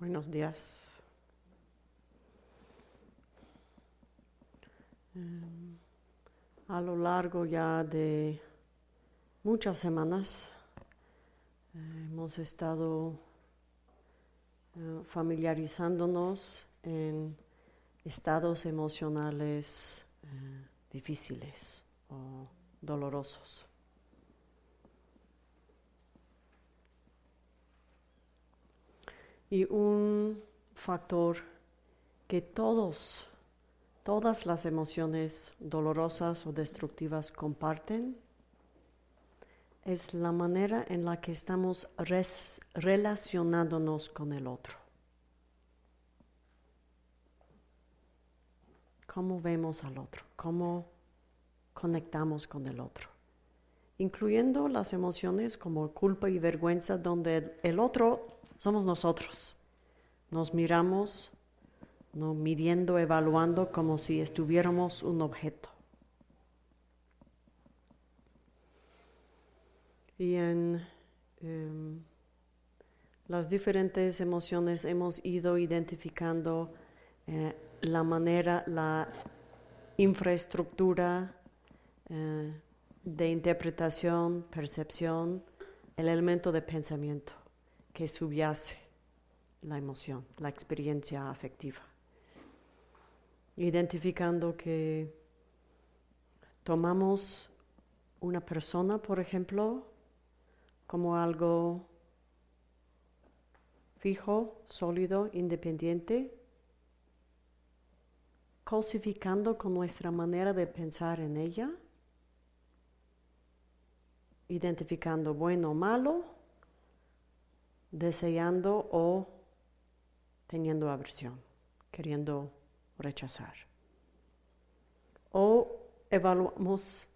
Buenos días. Em, a lo largo ya de muchas semanas eh, hemos estado eh, familiarizándonos en estados emocionales eh, difíciles o dolorosos. Y un factor que todos, todas las emociones dolorosas o destructivas comparten es la manera en la que estamos relacionándonos con el otro. Cómo vemos al otro, cómo conectamos con el otro, incluyendo las emociones como culpa y vergüenza, donde el otro somos nosotros. Nos miramos, ¿no? midiendo, evaluando como si estuviéramos un objeto. Y en em, las diferentes emociones hemos ido identificando eh, la manera, la infraestructura eh, de interpretación, percepción, el elemento de pensamiento que subyace la emoción, la experiencia afectiva. Identificando que tomamos una persona, por ejemplo, como algo fijo, sólido, independiente, cosificando con nuestra manera de pensar en ella, identificando bueno o malo, deseando o teniendo aversión, queriendo rechazar. O evaluamos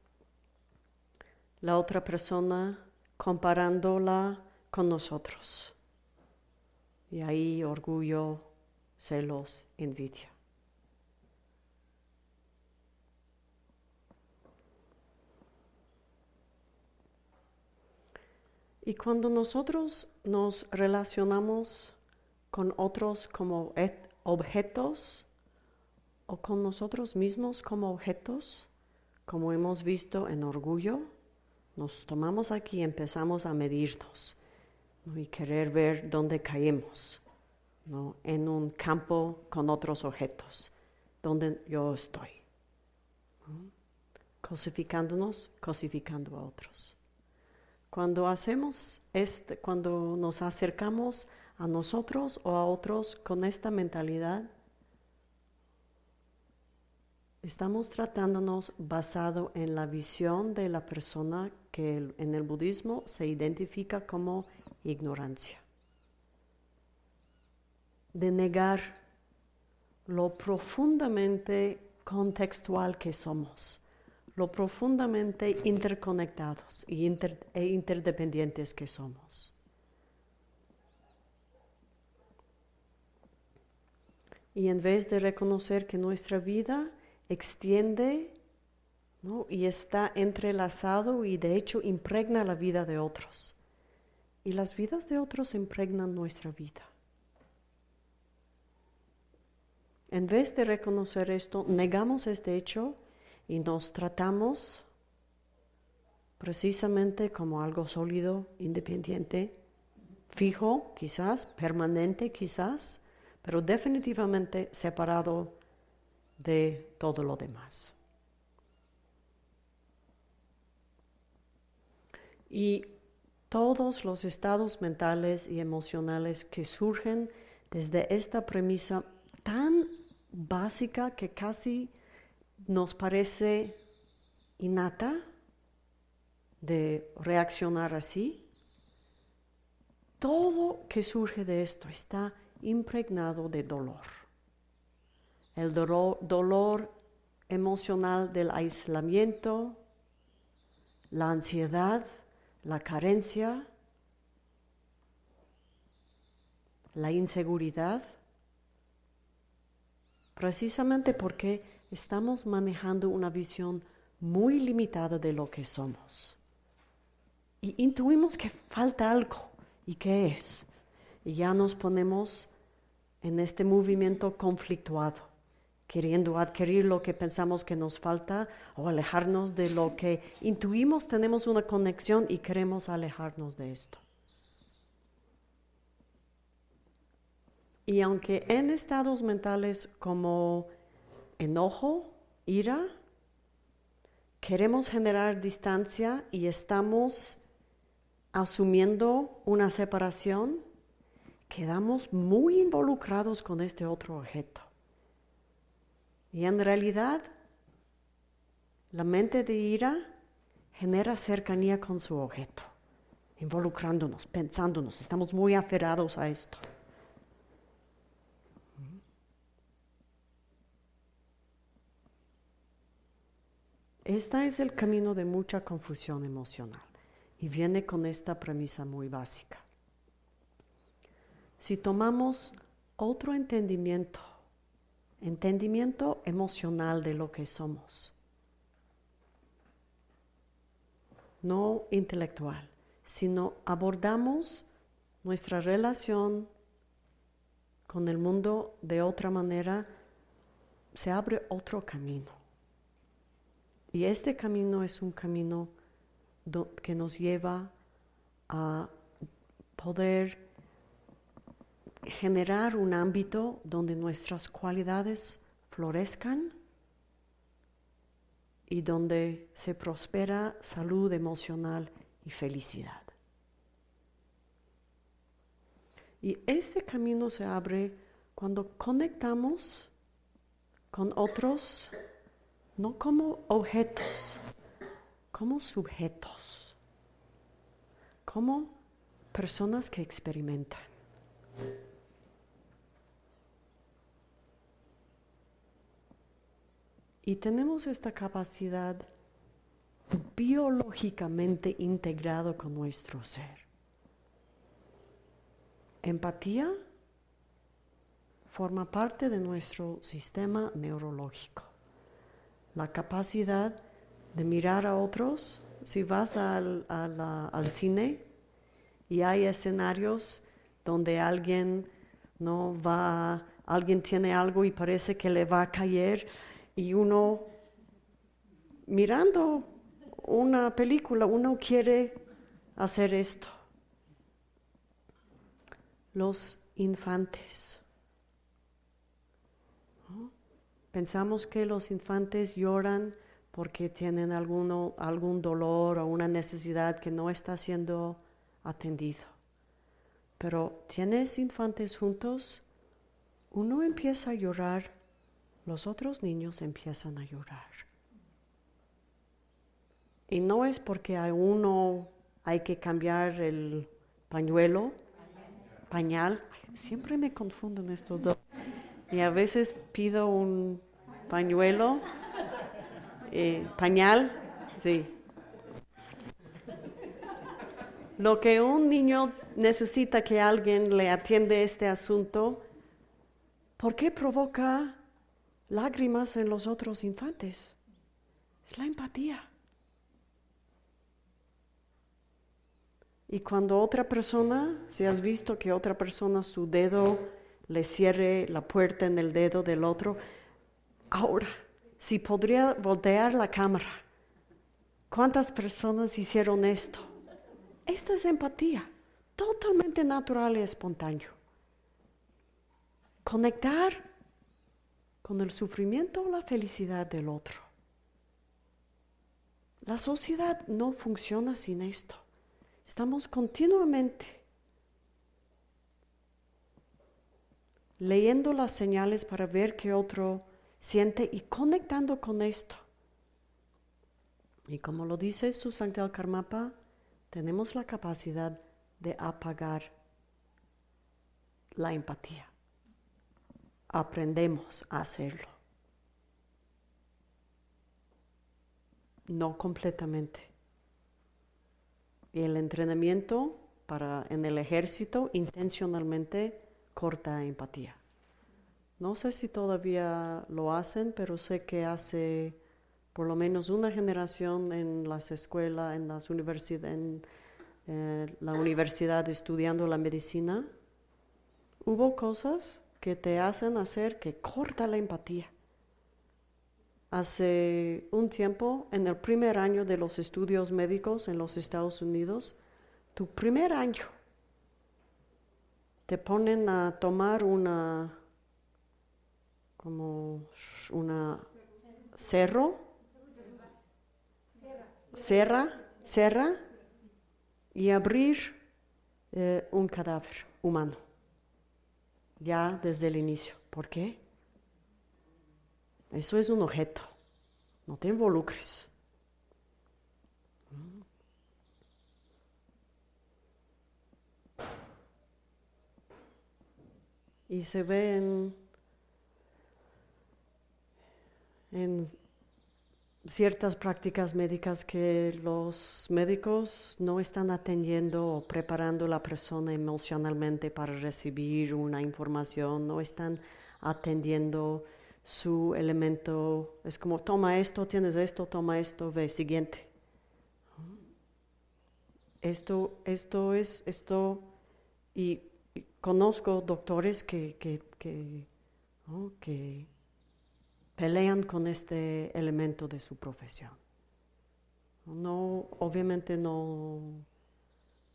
la otra persona comparándola con nosotros. Y ahí orgullo, celos, envidia. Y cuando nosotros nos relacionamos con otros como objetos o con nosotros mismos como objetos, como hemos visto en orgullo, nos tomamos aquí y empezamos a medirnos y querer ver dónde caemos en un campo con otros objetos, donde yo estoy. Cosificándonos, cosificando a otros. Cuando hacemos este, cuando nos acercamos a nosotros o a otros con esta mentalidad, estamos tratándonos basado en la visión de la persona que en el budismo se identifica como ignorancia. De negar lo profundamente contextual que somos lo profundamente interconectados e interdependientes que somos. Y en vez de reconocer que nuestra vida extiende y está entrelazado y de hecho impregna la vida de otros. Y las vidas de otros impregnan nuestra vida. En vez de reconocer esto, negamos este hecho y nos tratamos precisamente como algo sólido, independiente, fijo quizás, permanente quizás, pero definitivamente separado de todo lo demás. Y todos los estados mentales y emocionales que surgen desde esta premisa tan básica que casi nos parece innata de reaccionar así, todo que surge de esto está impregnado de dolor. El dolor, emocional del aislamiento, la ansiedad, la carencia, la inseguridad, precisamente porque estamos manejando una visión muy limitada de lo que somos. Y intuimos que falta algo. ¿Y qué es? Y ya nos ponemos en este movimiento conflictuado, queriendo adquirir lo que pensamos que nos falta o alejarnos de lo que intuimos tenemos una conexión y queremos alejarnos de esto. Y aunque en estados mentales como enojo, ira, queremos generar distancia y estamos asumiendo una separación, quedamos muy involucrados con este otro objeto. Y en realidad, la mente de ira genera cercanía con su objeto, involucrándonos, pensándonos, estamos muy aferrados a esto. Este es el camino de mucha confusión emocional y viene con esta premisa muy básica. Si tomamos otro entendimiento, entendimiento emocional de lo que somos, no intelectual, sino abordamos nuestra relación con el mundo de otra manera, se abre otro camino. Y este camino es un camino que nos lleva a poder generar un ámbito donde nuestras cualidades florezcan y donde se prospera salud emocional y felicidad. Y este camino se abre cuando conectamos con otros no como objetos, como sujetos, como personas que experimentan. Y tenemos esta capacidad biológicamente integrado con nuestro ser. Empatía forma parte de nuestro sistema neurológico la capacidad de mirar a otros. Si vas al, cine y hay escenarios donde alguien no va, alguien tiene algo y parece que le va a caer y uno mirando una película, uno quiere hacer esto. Los infantes. Pensamos que los infantes lloran porque tienen alguno, algún dolor o una necesidad que no está siendo atendido. Pero tienes infantes juntos, uno empieza a llorar, los otros niños empiezan a llorar. Y no es porque a uno hay que cambiar el pañuelo, pañal, siempre me confunden estos dos. Y a veces pido un pañuelo, eh, pañal, sí. Lo que un niño necesita que alguien le atiende este asunto, ¿por qué provoca lágrimas en los otros infantes? Es la empatía. Y cuando otra persona, si has visto que otra persona su dedo le cierre la puerta en el dedo del otro. Ahora, si podría voltear la cámara, ¿cuántas personas hicieron esto? Esta es empatía, totalmente natural y espontáneo. Conectar con el sufrimiento o la felicidad del otro. La sociedad no funciona sin esto. Estamos continuamente leyendo las señales para ver qué otro siente y conectando con esto. Y como lo dice Susantal Karmapa, tenemos la capacidad de apagar la empatía. Aprendemos a hacerlo. No completamente. Y el entrenamiento para en el ejército intencionalmente corta empatía. No sé si todavía lo hacen, pero sé que hace por lo menos una generación en las escuelas, en las universidades, en eh, la universidad estudiando la medicina, hubo cosas que te hacen hacer que corta la empatía. Hace un tiempo, en el primer año de los estudios médicos en los Estados Unidos, tu primer año, te ponen a tomar una, como una cerro, serra, serra, y abrir eh, un cadáver humano, ya desde el inicio. ¿Por qué? Eso es un objeto, no te involucres. Y se ve en, en ciertas prácticas médicas que los médicos no están atendiendo o preparando a la persona emocionalmente para recibir una información, no están atendiendo su elemento. Es como, toma esto, tienes esto, toma esto, ve, siguiente. Esto, esto es, esto, y, conozco doctores que, que, que, pelean con este elemento de su profesión. No, obviamente no,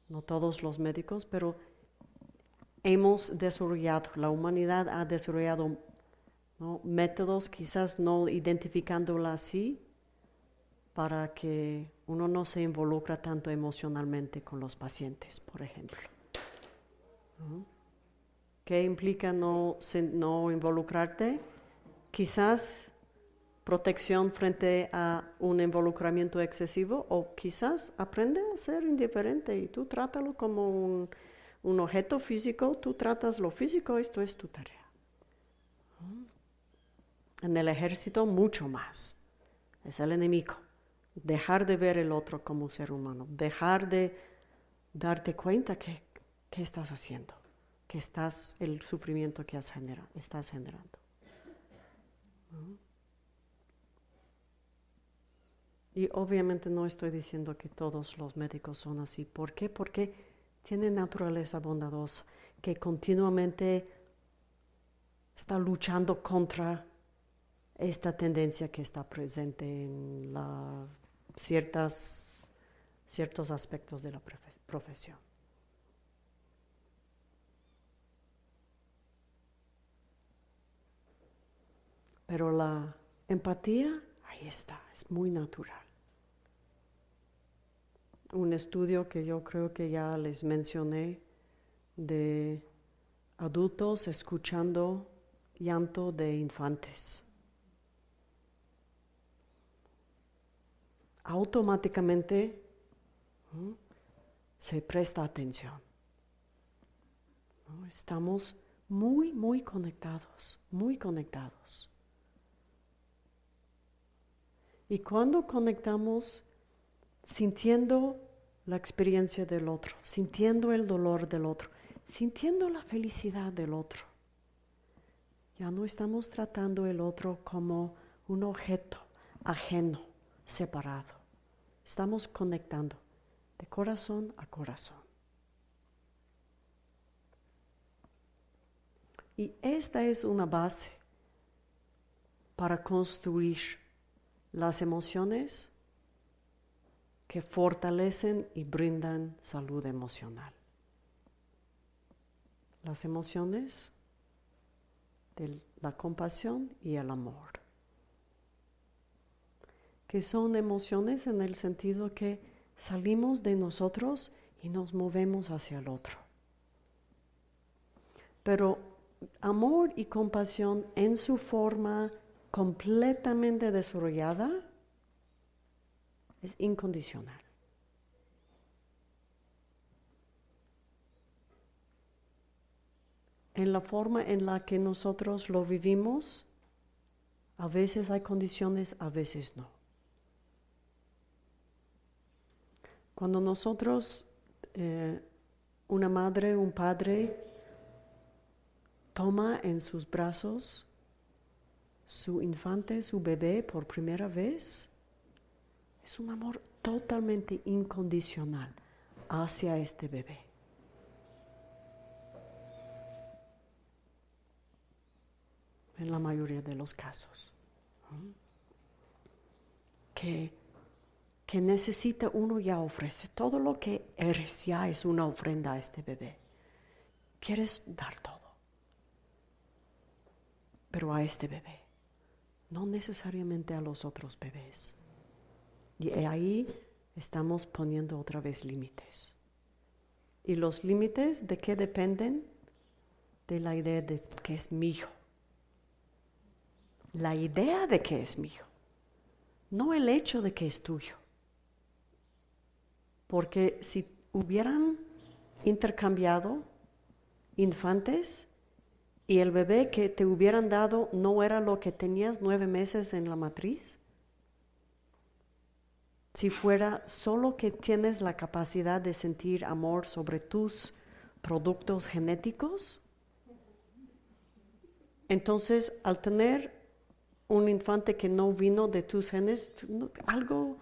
no todos los médicos, pero hemos desarrollado, la humanidad ha desarrollado métodos, quizás no identificándola así, para que uno no se involucra tanto emocionalmente con los pacientes, por ejemplo. ¿Qué implica no, involucrarte? Quizás protección frente a un involucramiento excesivo o quizás aprende a ser indiferente y tú trátalo como un, objeto físico, tú tratas lo físico, esto es tu tarea. En el ejército mucho más. Es el enemigo. Dejar de ver el otro como un ser humano. Dejar de darte cuenta que, que estás haciendo. Que estás, el sufrimiento que has generado, estás generando. Y obviamente no estoy diciendo que todos los médicos son así. ¿Por qué? Porque tienen naturaleza bondadosa que continuamente está luchando contra esta tendencia que está presente en ciertas, ciertos aspectos de la profesión. Pero la empatía, ahí está, es muy natural. Un estudio que yo creo que ya les mencioné de adultos escuchando llanto de infantes. automáticamente se presta atención. Estamos muy, muy conectados, muy conectados. Y cuando conectamos sintiendo la experiencia del otro, sintiendo el dolor del otro, sintiendo la felicidad del otro, ya no estamos tratando el otro como un objeto ajeno, separado. Estamos conectando de corazón a corazón. Y esta es una base para construir las emociones que fortalecen y brindan salud emocional. Las emociones de la compasión y el amor que son emociones en el sentido que salimos de nosotros y nos movemos hacia el otro. Pero amor y compasión en su forma completamente desarrollada es incondicional. En la forma en la que nosotros lo vivimos, a veces hay condiciones, a veces no. Cuando nosotros, eh, una madre, un padre, toma en sus brazos su infante, su bebé por primera vez, es un amor totalmente incondicional hacia este bebé. en la mayoría de los casos. Que, que necesita uno ya ofrece. Todo lo que eres ya es una ofrenda a este bebé. Quieres dar todo. Pero a este bebé, no necesariamente a los otros bebés. Y ahí estamos poniendo otra vez límites. ¿Y los límites de qué dependen? De la idea de que es mío. La idea de que es mío, no el hecho de que es tuyo. Porque si hubieran intercambiado infantes y el bebé que te hubieran dado no era lo que tenías nueve meses en la matriz, si fuera solo que tienes la capacidad de sentir amor sobre tus productos genéticos, entonces al tener un infante que no vino de tus genes, algo,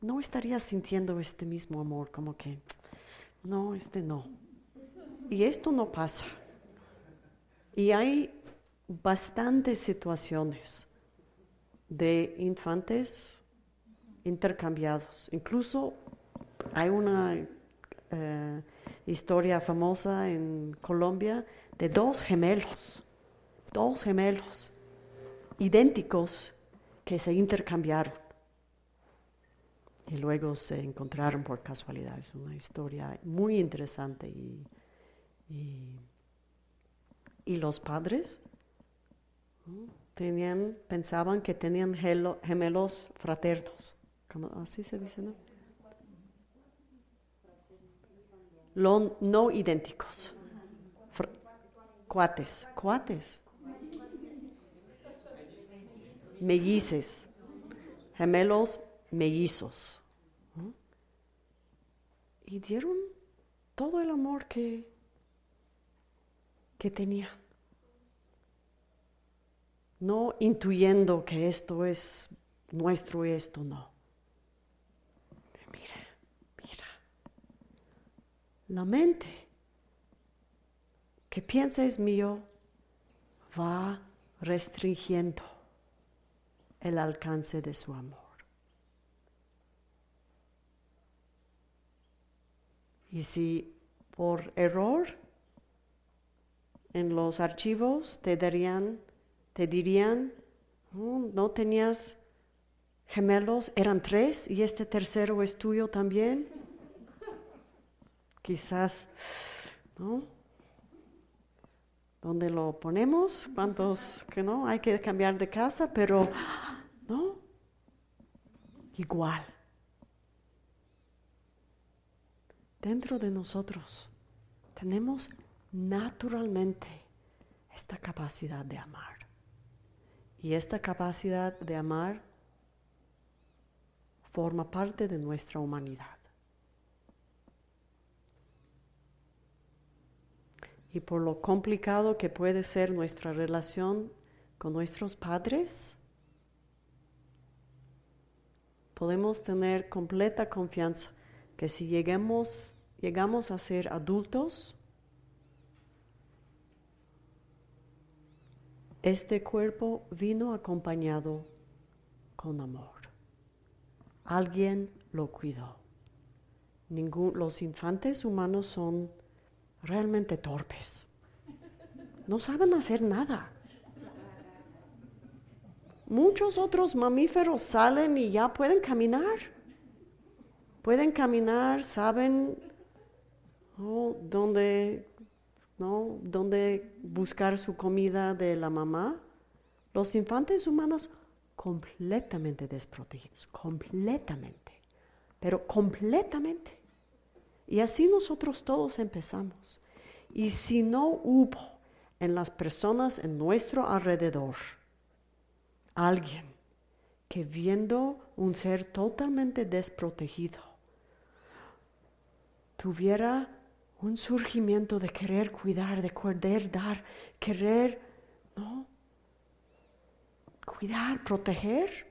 no estarías sintiendo este mismo amor, como que, no, este no. Y esto no pasa. Y hay bastantes situaciones de infantes intercambiados. Incluso hay una eh, historia famosa en Colombia de dos gemelos, dos gemelos idénticos que se intercambiaron y luego se encontraron por casualidad. Es una historia muy interesante y, y, los padres tenían, pensaban que tenían gemelos fraternos. así se dice, ¿no? no idénticos. cuates, cuates mellices, gemelos mellizos. Y dieron todo el amor que, que tenían. No intuyendo que esto es nuestro y esto no. Mira, mira. La mente que piensa es mío va restringiendo el alcance de su amor. Y si por error en los archivos te darían, te dirían, no tenías gemelos, eran tres y este tercero es tuyo también. Quizás, ¿no? ¿Dónde lo ponemos? ¿Cuántos que no? Hay que cambiar de casa, pero ¿no? Igual. Dentro de nosotros tenemos naturalmente esta capacidad de amar. Y esta capacidad de amar forma parte de nuestra humanidad. Y por lo complicado que puede ser nuestra relación con nuestros padres, podemos tener completa confianza que si lleguemos, llegamos a ser adultos, este cuerpo vino acompañado con amor. Alguien lo cuidó. los infantes humanos son realmente torpes. No saben hacer nada. Muchos otros mamíferos salen y ya pueden caminar. Pueden caminar, saben dónde, ¿no? dónde buscar su comida de la mamá. Los infantes humanos completamente desprotegidos, completamente, pero completamente. Y así nosotros todos empezamos. Y si no hubo en las personas en nuestro alrededor, alguien que viendo un ser totalmente desprotegido, tuviera un surgimiento de querer cuidar, de querer dar, querer, ¿no? Cuidar, proteger.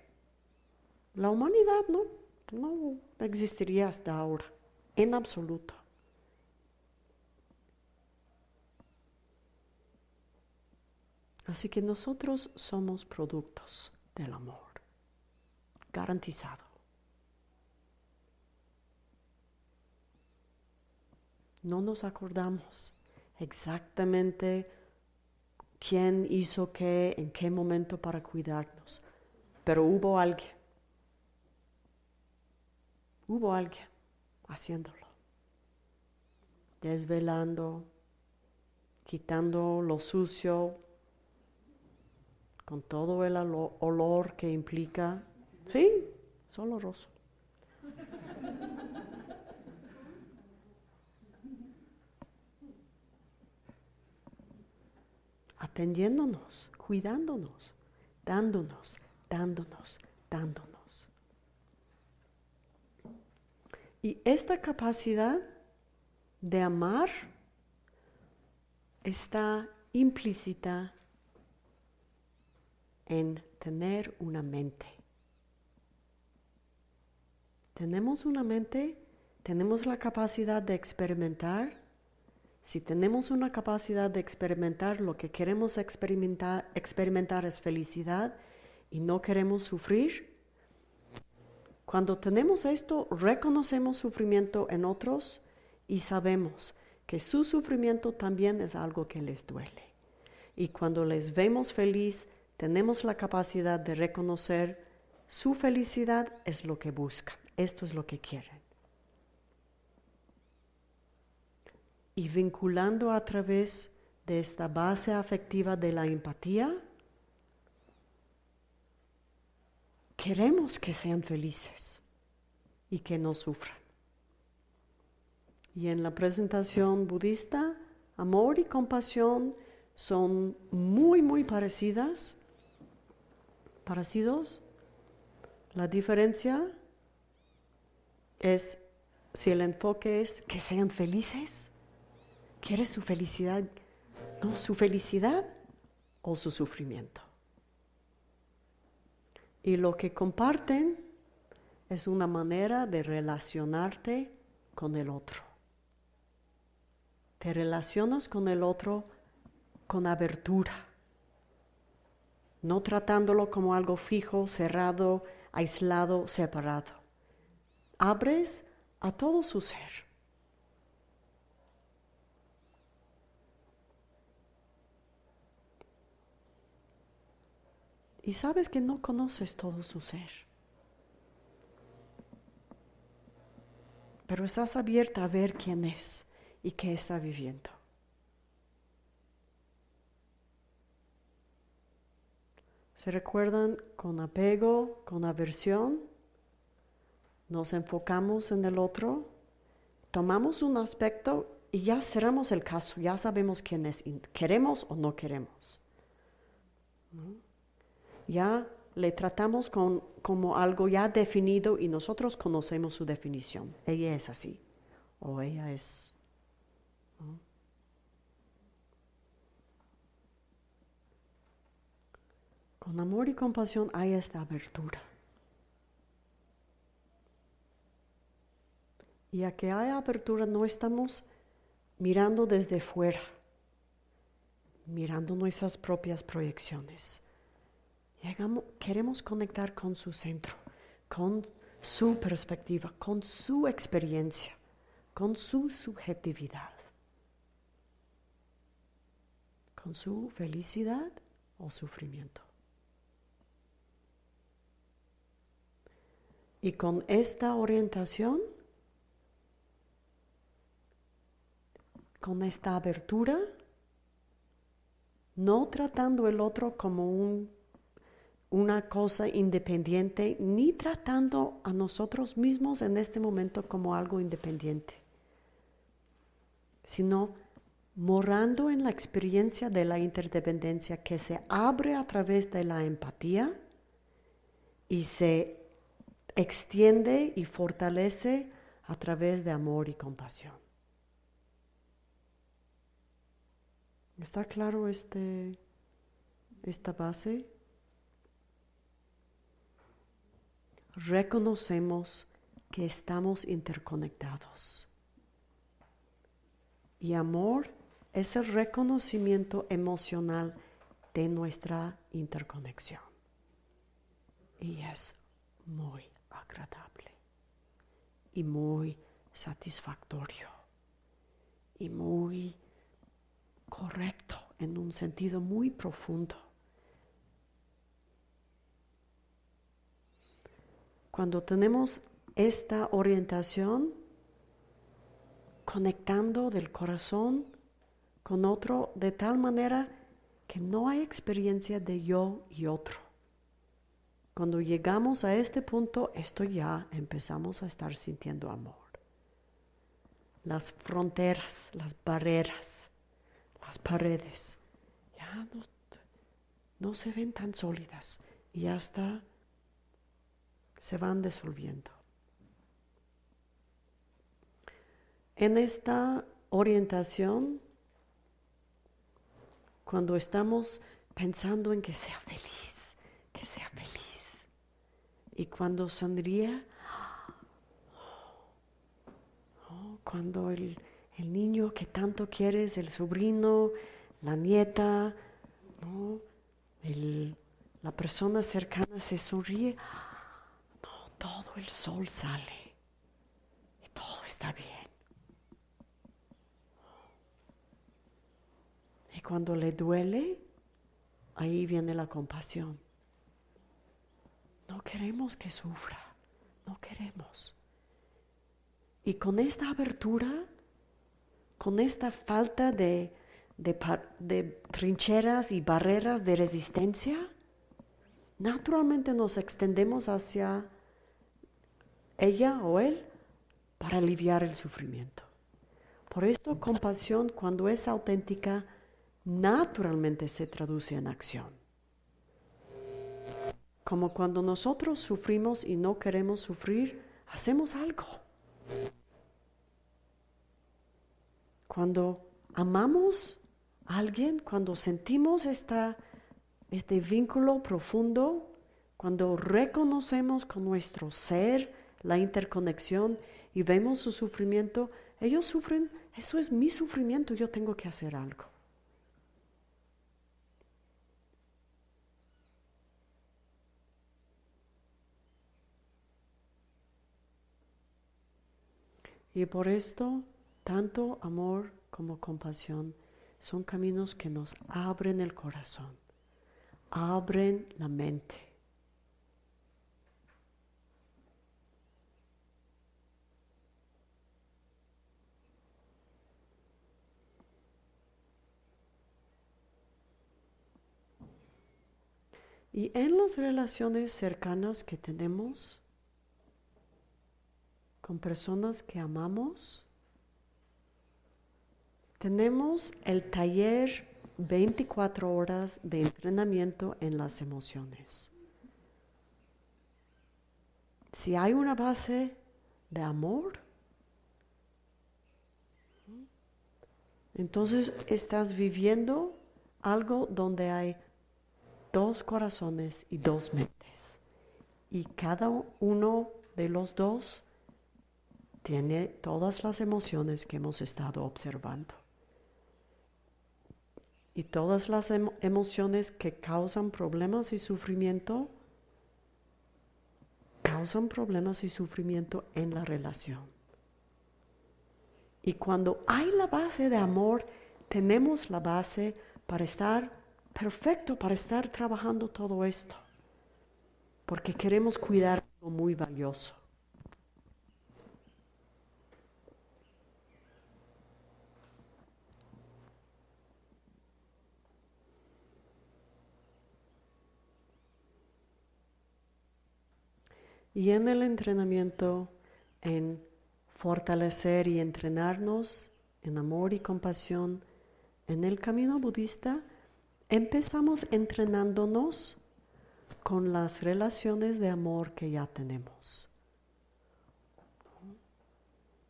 La humanidad no, no existiría hasta ahora, en absoluto. Así que nosotros somos productos del amor, garantizado. No nos acordamos exactamente quién hizo qué, en qué momento para cuidarnos, pero hubo alguien. Hubo alguien haciéndolo, desvelando, quitando lo sucio, con todo el olor que implica, sí, solo roso. Atendiéndonos, cuidándonos, dándonos, dándonos, dándonos. Y esta capacidad de amar está implícita en tener una mente. Tenemos una mente, tenemos la capacidad de experimentar. Si tenemos una capacidad de experimentar, lo que queremos experimentar, experimentar es felicidad y no queremos sufrir. Cuando tenemos esto, reconocemos sufrimiento en otros y sabemos que su sufrimiento también es algo que les duele. Y cuando les vemos feliz, tenemos la capacidad de reconocer su felicidad es lo que buscan, esto es lo que quieren. Y vinculando a través de esta base afectiva de la empatía, queremos que sean felices y que no sufran. Y en la presentación budista, amor y compasión son muy, muy parecidas parecidos. La diferencia es si el enfoque es que sean felices. ¿Quieres su felicidad? No, su felicidad o su sufrimiento. Y lo que comparten es una manera de relacionarte con el otro. Te relacionas con el otro con abertura no tratándolo como algo fijo, cerrado, aislado, separado. Abres a todo su ser. Y sabes que no conoces todo su ser. Pero estás abierta a ver quién es y qué está viviendo. ¿Se recuerdan con apego, con aversión? Nos enfocamos en el otro, tomamos un aspecto y ya cerramos el caso, ya sabemos quién es, queremos o no queremos. Ya le tratamos con, como algo ya definido y nosotros conocemos su definición. Ella es así o ella es Con amor y compasión hay esta abertura. Y a que hay apertura no estamos mirando desde fuera, mirando nuestras propias proyecciones. Queremos conectar con su centro, con su perspectiva, con su experiencia, con su subjetividad, con su felicidad o sufrimiento. Y con esta orientación, con esta abertura, no tratando el otro como un, una cosa independiente, ni tratando a nosotros mismos en este momento como algo independiente, sino morando en la experiencia de la interdependencia que se abre a través de la empatía y se extiende y fortalece a través de amor y compasión. ¿Está claro este, esta base? Reconocemos que estamos interconectados. Y amor es el reconocimiento emocional de nuestra interconexión. Y es muy agradable y muy satisfactorio y muy correcto en un sentido muy profundo. Cuando tenemos esta orientación, conectando del corazón con otro de tal manera que no hay experiencia de yo y otro. Cuando llegamos a este punto, esto ya empezamos a estar sintiendo amor. Las fronteras, las barreras, las paredes, ya no, no se ven tan sólidas y hasta se van disolviendo. En esta orientación, cuando estamos pensando en que sea feliz, que sea feliz, y cuando sonríe, oh, cuando el, el, niño que tanto quieres, el sobrino, la nieta, la persona cercana se sonríe, todo el sol sale y todo está bien. Y cuando le duele, ahí viene la compasión. No queremos que sufra, no queremos. Y con esta abertura, con esta falta de, de, trincheras y barreras de resistencia, naturalmente nos extendemos hacia ella o él para aliviar el sufrimiento. Por esto compasión cuando es auténtica naturalmente se traduce en acción. Como cuando nosotros sufrimos y no queremos sufrir, hacemos algo. Cuando amamos a alguien, cuando sentimos este vínculo profundo, cuando reconocemos con nuestro ser la interconexión y vemos su sufrimiento, ellos sufren, eso es mi sufrimiento, yo tengo que hacer algo. Y por esto, tanto amor como compasión son caminos que nos abren el corazón, abren la mente. Y en las relaciones cercanas que tenemos, con personas que amamos. Tenemos el taller 24 horas de entrenamiento en las emociones. Si hay una base de amor, entonces estás viviendo algo donde hay dos corazones y dos mentes. Y cada uno de los dos tiene todas las emociones que hemos estado observando. Y todas las emociones que causan problemas y sufrimiento, causan problemas y sufrimiento en la relación. Y cuando hay la base de amor, tenemos la base para estar perfecto, para estar trabajando todo esto. Porque queremos cuidar lo muy valioso. Y en el entrenamiento, en fortalecer y entrenarnos en amor y compasión, en el camino budista, empezamos entrenándonos con las relaciones de amor que ya tenemos.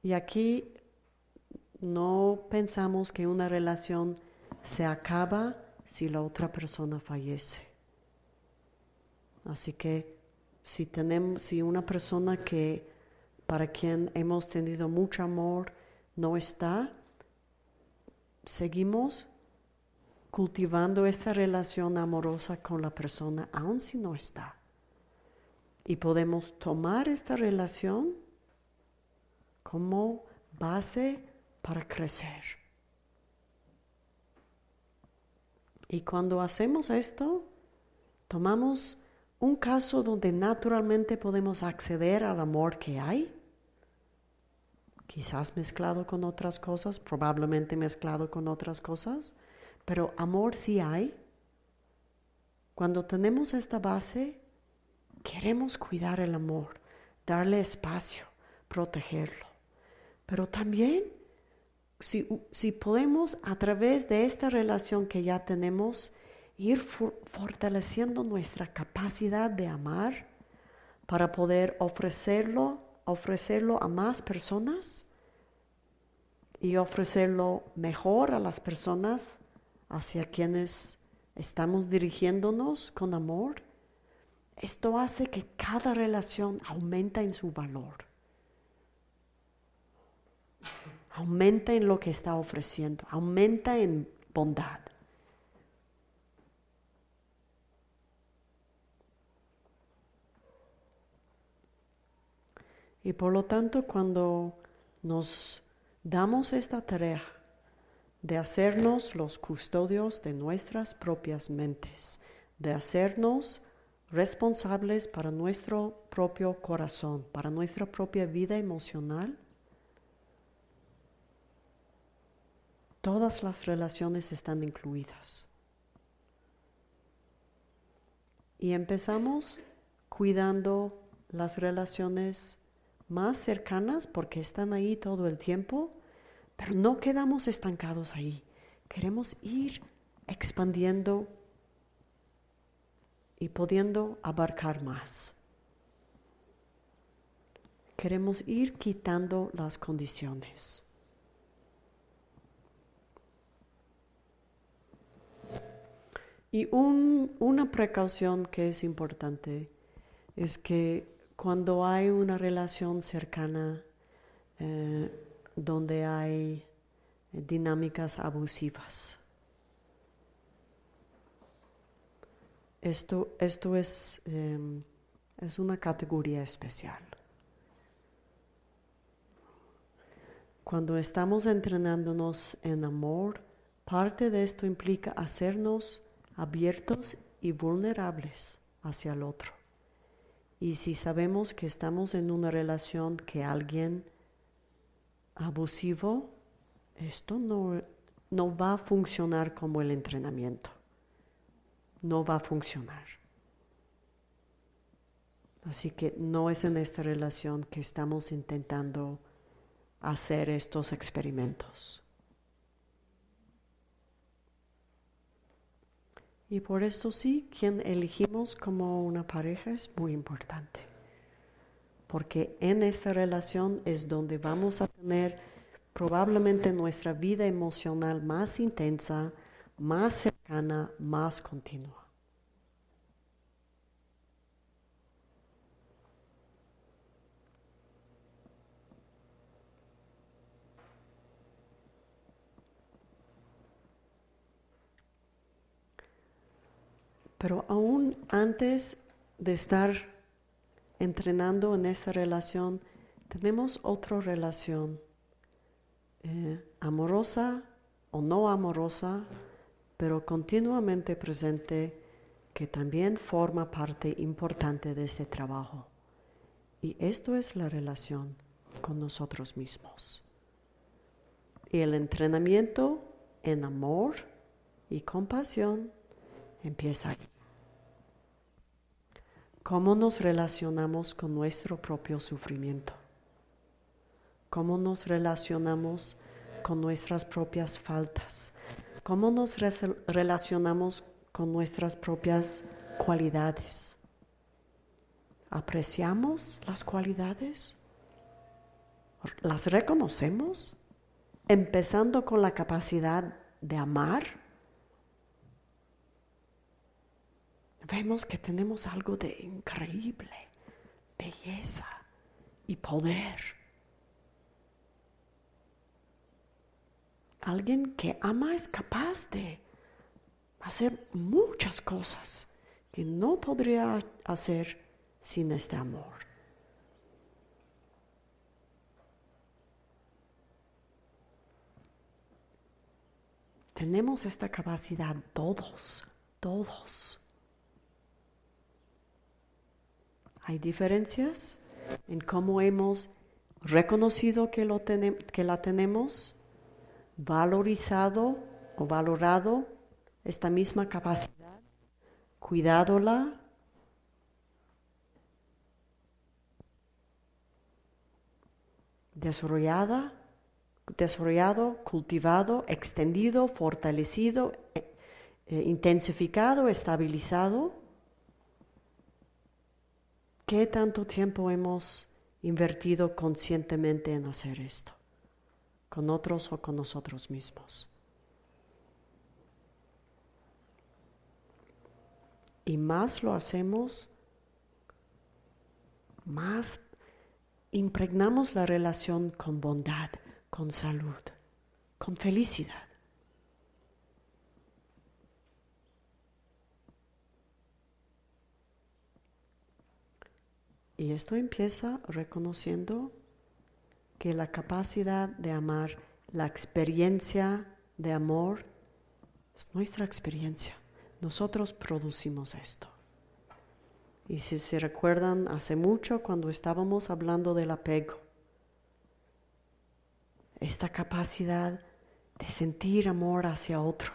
Y aquí no pensamos que una relación se acaba si la otra persona fallece. Así que si tenemos, si una persona que para quien hemos tenido mucho amor no está, seguimos cultivando esta relación amorosa con la persona, aun si no está. Y podemos tomar esta relación como base para crecer. Y cuando hacemos esto, tomamos un caso donde naturalmente podemos acceder al amor que hay, quizás mezclado con otras cosas, probablemente mezclado con otras cosas, pero amor sí hay. Cuando tenemos esta base, queremos cuidar el amor, darle espacio, protegerlo. Pero también, si, si podemos a través de esta relación que ya tenemos, ir fortaleciendo nuestra capacidad de amar para poder ofrecerlo, ofrecerlo a más personas y ofrecerlo mejor a las personas hacia quienes estamos dirigiéndonos con amor. Esto hace que cada relación aumenta en su valor. Aumenta en lo que está ofreciendo, aumenta en bondad. Y por lo tanto, cuando nos damos esta tarea de hacernos los custodios de nuestras propias mentes, de hacernos responsables para nuestro propio corazón, para nuestra propia vida emocional, todas las relaciones están incluidas. Y empezamos cuidando las relaciones más cercanas porque están ahí todo el tiempo, pero no quedamos estancados ahí. Queremos ir expandiendo y pudiendo abarcar más. Queremos ir quitando las condiciones. Y una precaución que es importante es que cuando hay una relación cercana eh, donde hay dinámicas abusivas. Esto, esto es, em, es una categoría especial. Cuando estamos entrenándonos en amor, parte de esto implica hacernos abiertos y vulnerables hacia el otro. Y si sabemos que estamos en una relación que alguien abusivo, esto no, no va a funcionar como el entrenamiento. No va a funcionar. Así que no es en esta relación que estamos intentando hacer estos experimentos. Y por esto sí, quien elegimos como una pareja es muy importante. Porque en esta relación es donde vamos a tener probablemente nuestra vida emocional más intensa, más cercana, más continua. Pero aún antes de estar entrenando en esta relación, tenemos otra relación, eh, amorosa o no amorosa, pero continuamente presente, que también forma parte importante de este trabajo. Y esto es la relación con nosotros mismos. Y el entrenamiento en amor y compasión empieza ahí. ¿Cómo nos relacionamos con nuestro propio sufrimiento? ¿Cómo nos relacionamos con nuestras propias faltas? ¿Cómo nos relacionamos con nuestras propias cualidades? ¿Apreciamos las cualidades? ¿Las reconocemos? Empezando con la capacidad de amar vemos que tenemos algo de increíble belleza y poder. Alguien que ama es capaz de hacer muchas cosas que no podría hacer sin este amor. Tenemos esta capacidad todos, todos. Hay diferencias en cómo hemos reconocido que, lo que la tenemos, valorizado o valorado esta misma capacidad, cuidadola, desarrollada desarrollado, cultivado, extendido, fortalecido, eh, eh, intensificado, estabilizado. ¿Qué tanto tiempo hemos invertido conscientemente en hacer esto? ¿Con otros o con nosotros mismos? Y más lo hacemos, más impregnamos la relación con bondad, con salud, con felicidad. Y esto empieza reconociendo que la capacidad de amar, la experiencia de amor, es nuestra experiencia. Nosotros producimos esto. Y si se recuerdan, hace mucho cuando estábamos hablando del apego, esta capacidad de sentir amor hacia otro,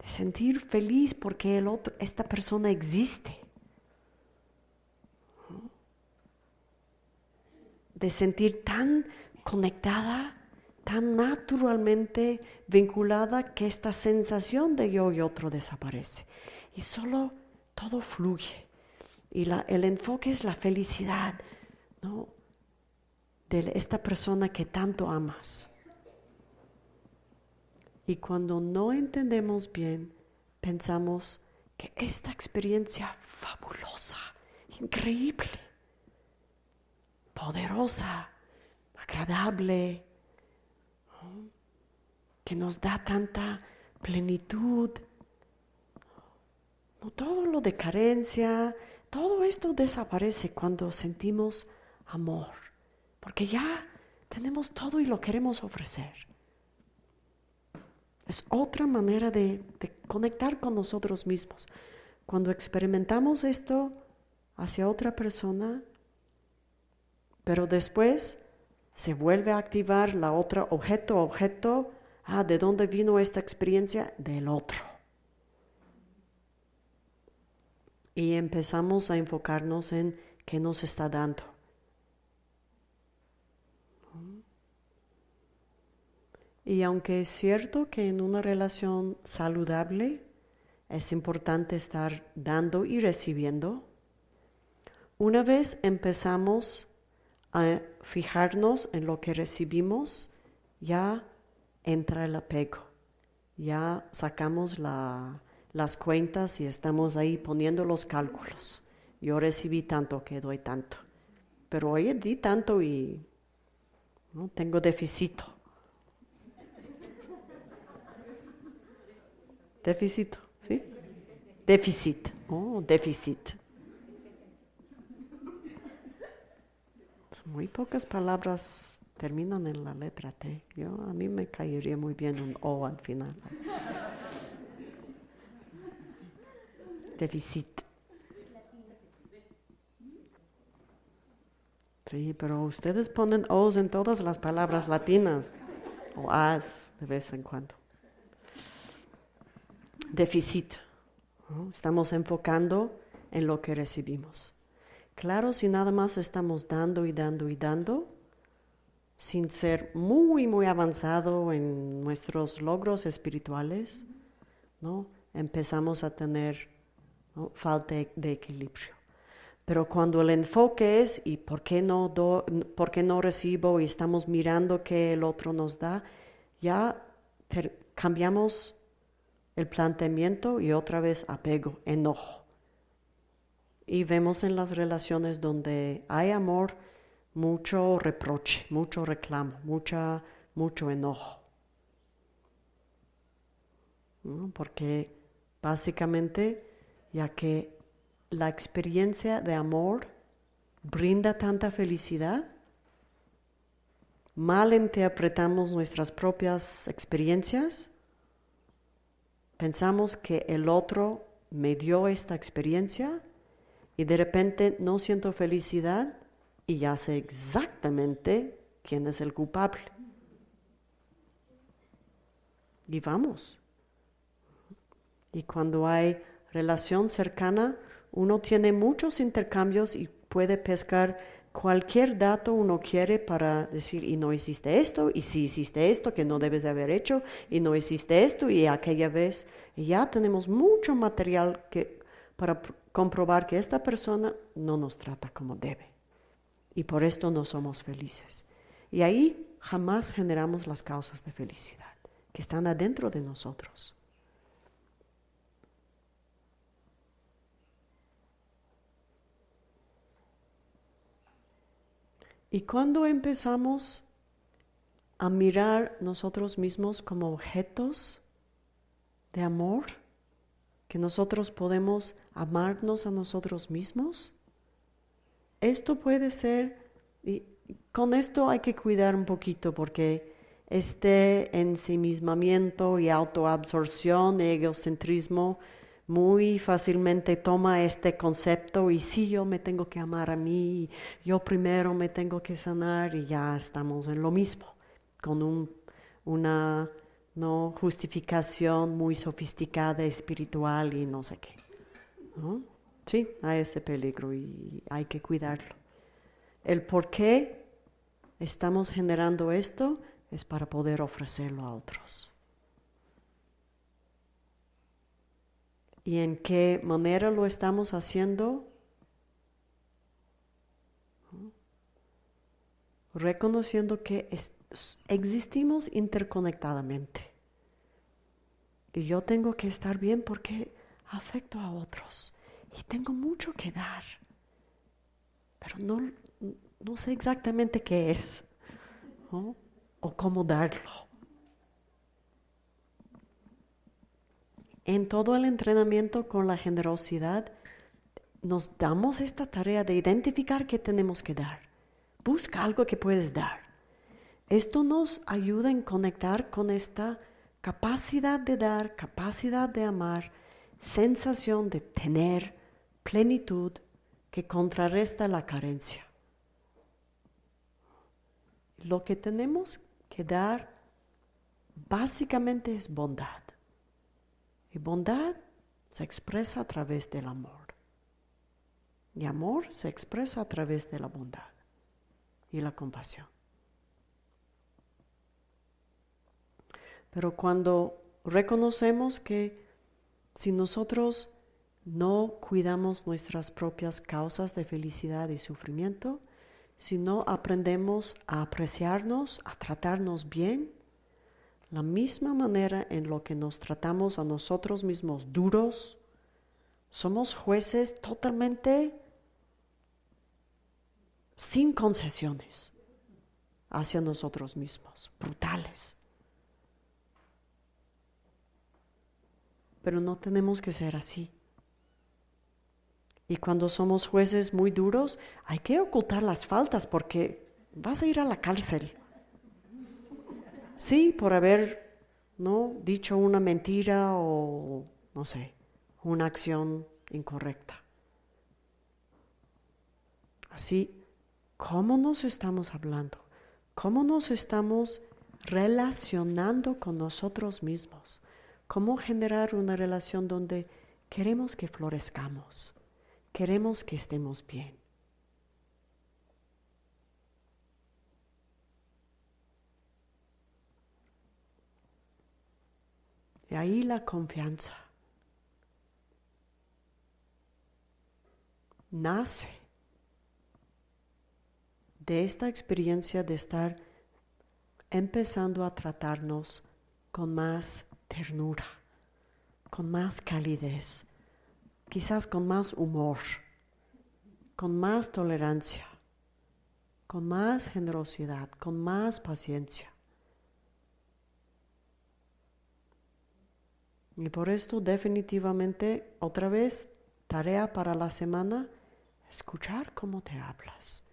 de sentir feliz porque el otro, esta persona existe, de sentir tan conectada, tan naturalmente vinculada que esta sensación de yo y otro desaparece y solo todo fluye. Y el enfoque es la felicidad, de esta persona que tanto amas. Y cuando no entendemos bien, pensamos que esta experiencia fabulosa, increíble, poderosa, agradable, que nos da tanta plenitud, no todo lo de carencia, todo esto desaparece cuando sentimos amor porque ya tenemos todo y lo queremos ofrecer. Es otra manera de, conectar con nosotros mismos. Cuando experimentamos esto hacia otra persona, pero después se vuelve a activar la otra objeto, objeto, ah, ¿de dónde vino esta experiencia? Del otro. Y empezamos a enfocarnos en qué nos está dando. Y aunque es cierto que en una relación saludable es importante estar dando y recibiendo, una vez empezamos a fijarnos en lo que recibimos, ya entra el apego, ya sacamos las cuentas y estamos ahí poniendo los cálculos. Yo recibí tanto que doy tanto, pero hoy di tanto y ¿no? tengo déficit. Déficit, ¿sí? Déficit, oh, déficit. Muy pocas palabras terminan en la letra T. Yo, a mí me caería muy bien un O al final. Déficit. Sí, pero ustedes ponen O's en todas las palabras latinas o A's de vez en cuando déficit. Estamos enfocando en lo que recibimos. Claro, si nada más estamos dando y dando y dando, sin ser muy, muy avanzado en nuestros logros espirituales, ¿no? empezamos a tener falta de equilibrio. Pero cuando el enfoque es, ¿y por qué, no por qué no recibo? Y estamos mirando que el otro nos da, ya cambiamos el planteamiento y otra vez apego, enojo. Y vemos en las relaciones donde hay amor mucho reproche, mucho reclamo, mucha, mucho enojo. Porque Básicamente, ya que la experiencia de amor brinda tanta felicidad, mal interpretamos nuestras propias experiencias, pensamos que el otro me dio esta experiencia y de repente no siento felicidad y ya sé exactamente quién es el culpable. Y vamos. Y cuando hay relación cercana, uno tiene muchos intercambios y puede pescar cualquier dato uno quiere para decir, y no hiciste esto, y si hiciste esto que no debes de haber hecho, y no hiciste esto, y aquella vez. Y ya tenemos mucho material que, para comprobar que esta persona no nos trata como debe. Y por esto no somos felices. Y ahí jamás generamos las causas de felicidad que están adentro de nosotros. Y cuando empezamos a mirar nosotros mismos como objetos de amor, que nosotros podemos amarnos a nosotros mismos, esto puede ser, y con esto hay que cuidar un poquito porque este ensimismamiento y autoabsorción, egocentrismo, muy fácilmente toma este concepto y si yo me tengo que amar a mí, yo primero me tengo que sanar y ya estamos en lo mismo, con una ¿no? justificación muy sofisticada, espiritual y no sé qué. Sí, hay este peligro y hay que cuidarlo. El por qué estamos generando esto es para poder ofrecerlo a otros. y en qué manera lo estamos haciendo, reconociendo que existimos interconectadamente. Y yo tengo que estar bien porque afecto a otros y tengo mucho que dar, pero no, no sé exactamente qué es o cómo darlo. en todo el entrenamiento con la generosidad, nos damos esta tarea de identificar qué tenemos que dar. Busca algo que puedes dar. Esto nos ayuda en conectar con esta capacidad de dar, capacidad de amar, sensación de tener plenitud que contrarresta la carencia. Lo que tenemos que dar básicamente es bondad. Y bondad se expresa a través del amor. Y amor se expresa a través de la bondad y la compasión. Pero cuando reconocemos que si nosotros no cuidamos nuestras propias causas de felicidad y sufrimiento, si no aprendemos a apreciarnos, a tratarnos bien, la misma manera en lo que nos tratamos a nosotros mismos duros, somos jueces totalmente sin concesiones hacia nosotros mismos, brutales. Pero no tenemos que ser así. Y cuando somos jueces muy duros, hay que ocultar las faltas porque vas a ir a la cárcel. Sí, por haber ¿no? dicho una mentira o, no sé, una acción incorrecta. Así, ¿cómo nos estamos hablando? ¿Cómo nos estamos relacionando con nosotros mismos? ¿Cómo generar una relación donde queremos que florezcamos? Queremos que estemos bien. Y ahí la confianza nace de esta experiencia de estar empezando a tratarnos con más ternura, con más calidez, quizás con más humor, con más tolerancia, con más generosidad, con más paciencia. Y por esto definitivamente, otra vez, tarea para la semana, escuchar cómo te hablas.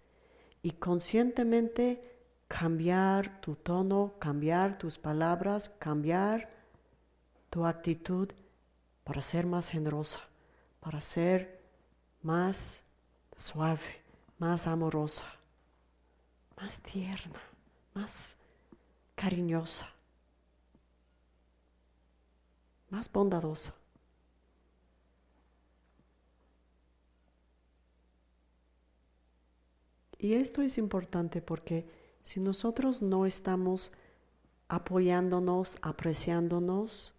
Y conscientemente cambiar tu tono, cambiar tus palabras, cambiar tu actitud para ser más generosa, para ser más suave, más amorosa, más tierna, más cariñosa, más bondadosa. Y esto es importante porque si nosotros no estamos apoyándonos, apreciándonos,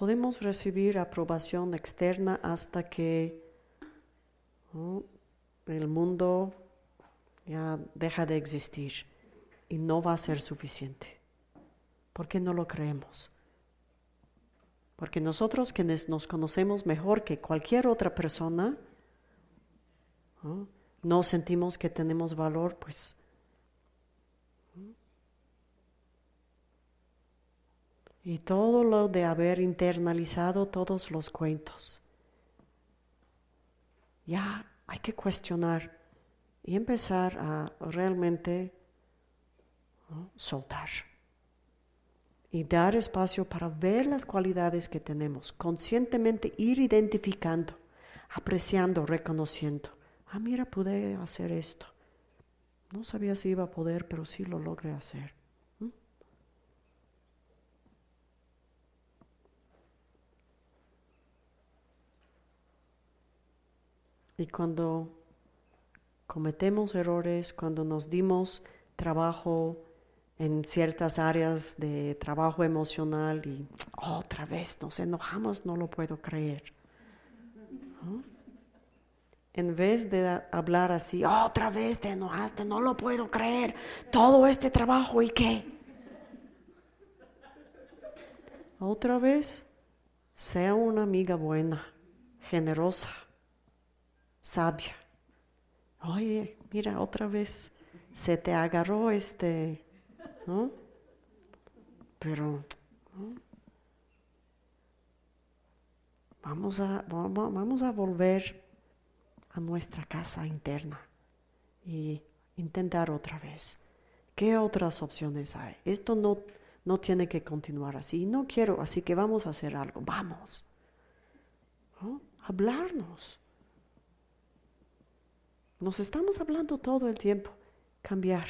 podemos recibir aprobación externa hasta que el mundo ya deja de existir y no va a ser suficiente. ¿Por qué no lo creemos? Porque nosotros quienes nos conocemos mejor que cualquier otra persona, no sentimos que tenemos valor, pues y todo lo de haber internalizado todos los cuentos. Ya hay que cuestionar y empezar a realmente soltar y dar espacio para ver las cualidades que tenemos, conscientemente ir identificando, apreciando, reconociendo. Ah, mira, pude hacer esto. No sabía si iba a poder, pero sí lo logré hacer. Y cuando cometemos errores, cuando nos dimos trabajo en ciertas áreas de trabajo emocional y otra vez nos enojamos, no lo puedo creer. En vez de hablar así, otra vez te enojaste, no lo puedo creer, todo este trabajo y qué. Otra vez, sea una amiga buena, generosa sabia. Oye, mira, otra vez se te agarró este, ¿no? Pero, Vamos, a, vamos a volver a nuestra casa interna y intentar otra vez. ¿Qué otras opciones hay? Esto no, no tiene que continuar así. No quiero, así que vamos a hacer algo. Vamos. Hablarnos. Nos estamos hablando todo el tiempo. Cambiar.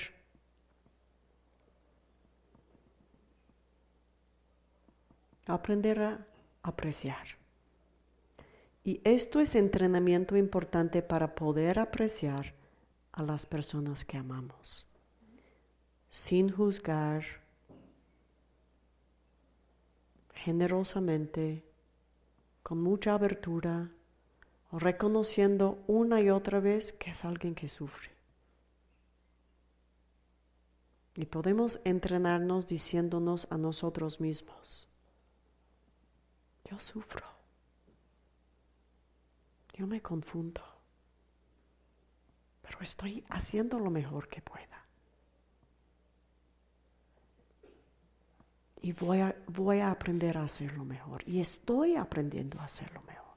Aprender a apreciar. Y esto es entrenamiento importante para poder apreciar a las personas que amamos. Sin juzgar, generosamente, con mucha abertura reconociendo una y otra vez que es alguien que sufre. Y podemos entrenarnos diciéndonos a nosotros mismos, yo sufro, yo me confundo, pero estoy haciendo lo mejor que pueda. Y voy a, voy a aprender a hacerlo mejor. Y estoy aprendiendo a hacerlo mejor.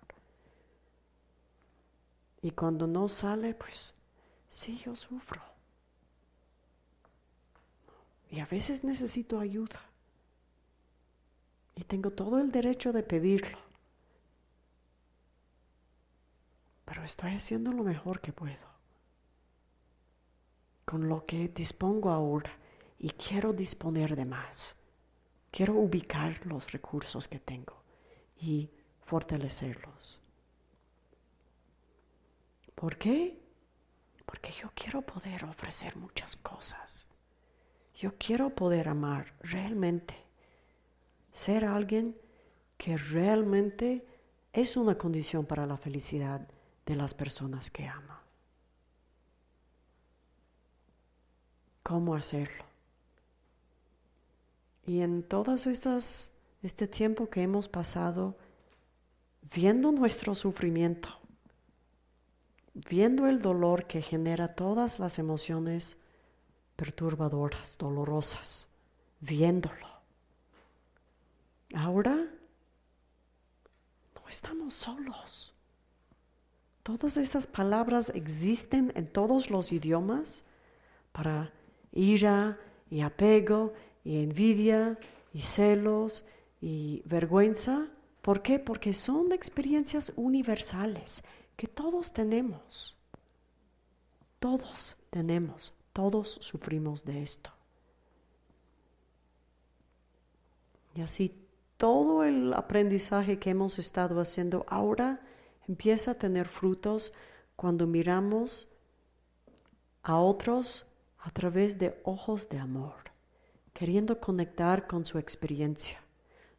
Y cuando no sale, pues sí, yo sufro. Y a veces necesito ayuda. Y tengo todo el derecho de pedirlo. Pero estoy haciendo lo mejor que puedo. Con lo que dispongo ahora. Y quiero disponer de más. Quiero ubicar los recursos que tengo y fortalecerlos. ¿Por qué? Porque yo quiero poder ofrecer muchas cosas. Yo quiero poder amar realmente. Ser alguien que realmente es una condición para la felicidad de las personas que ama. ¿Cómo hacerlo? Y en todas estas, este tiempo que hemos pasado viendo nuestro sufrimiento, viendo el dolor que genera todas las emociones perturbadoras, dolorosas, viéndolo. ahora no estamos solos. Todas estas palabras existen en todos los idiomas para ira y apego y envidia y celos y vergüenza. ¿Por qué? Porque son experiencias universales que todos tenemos. Todos tenemos, todos sufrimos de esto. Y así todo el aprendizaje que hemos estado haciendo ahora empieza a tener frutos cuando miramos a otros a través de ojos de amor, queriendo conectar con su experiencia,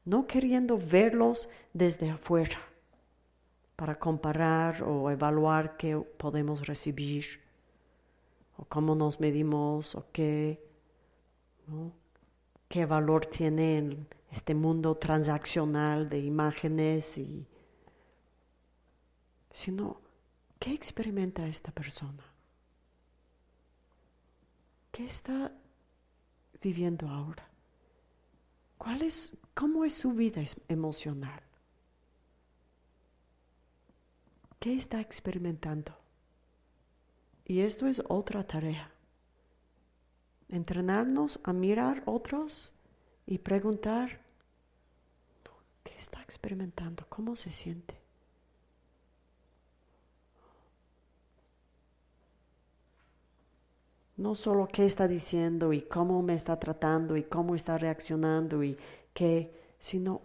no queriendo verlos desde afuera para comparar o evaluar qué podemos recibir o cómo nos medimos o qué, qué valor tiene en este mundo transaccional de imágenes y sino qué experimenta esta persona. ¿Qué está viviendo ahora? ¿Cuál es, ¿Cómo es su vida emocional? ¿Qué está experimentando? Y esto es otra tarea. Entrenarnos a mirar otros y preguntar, ¿qué está experimentando? ¿Cómo se siente? No solo qué está diciendo y cómo me está tratando y cómo está reaccionando y qué, sino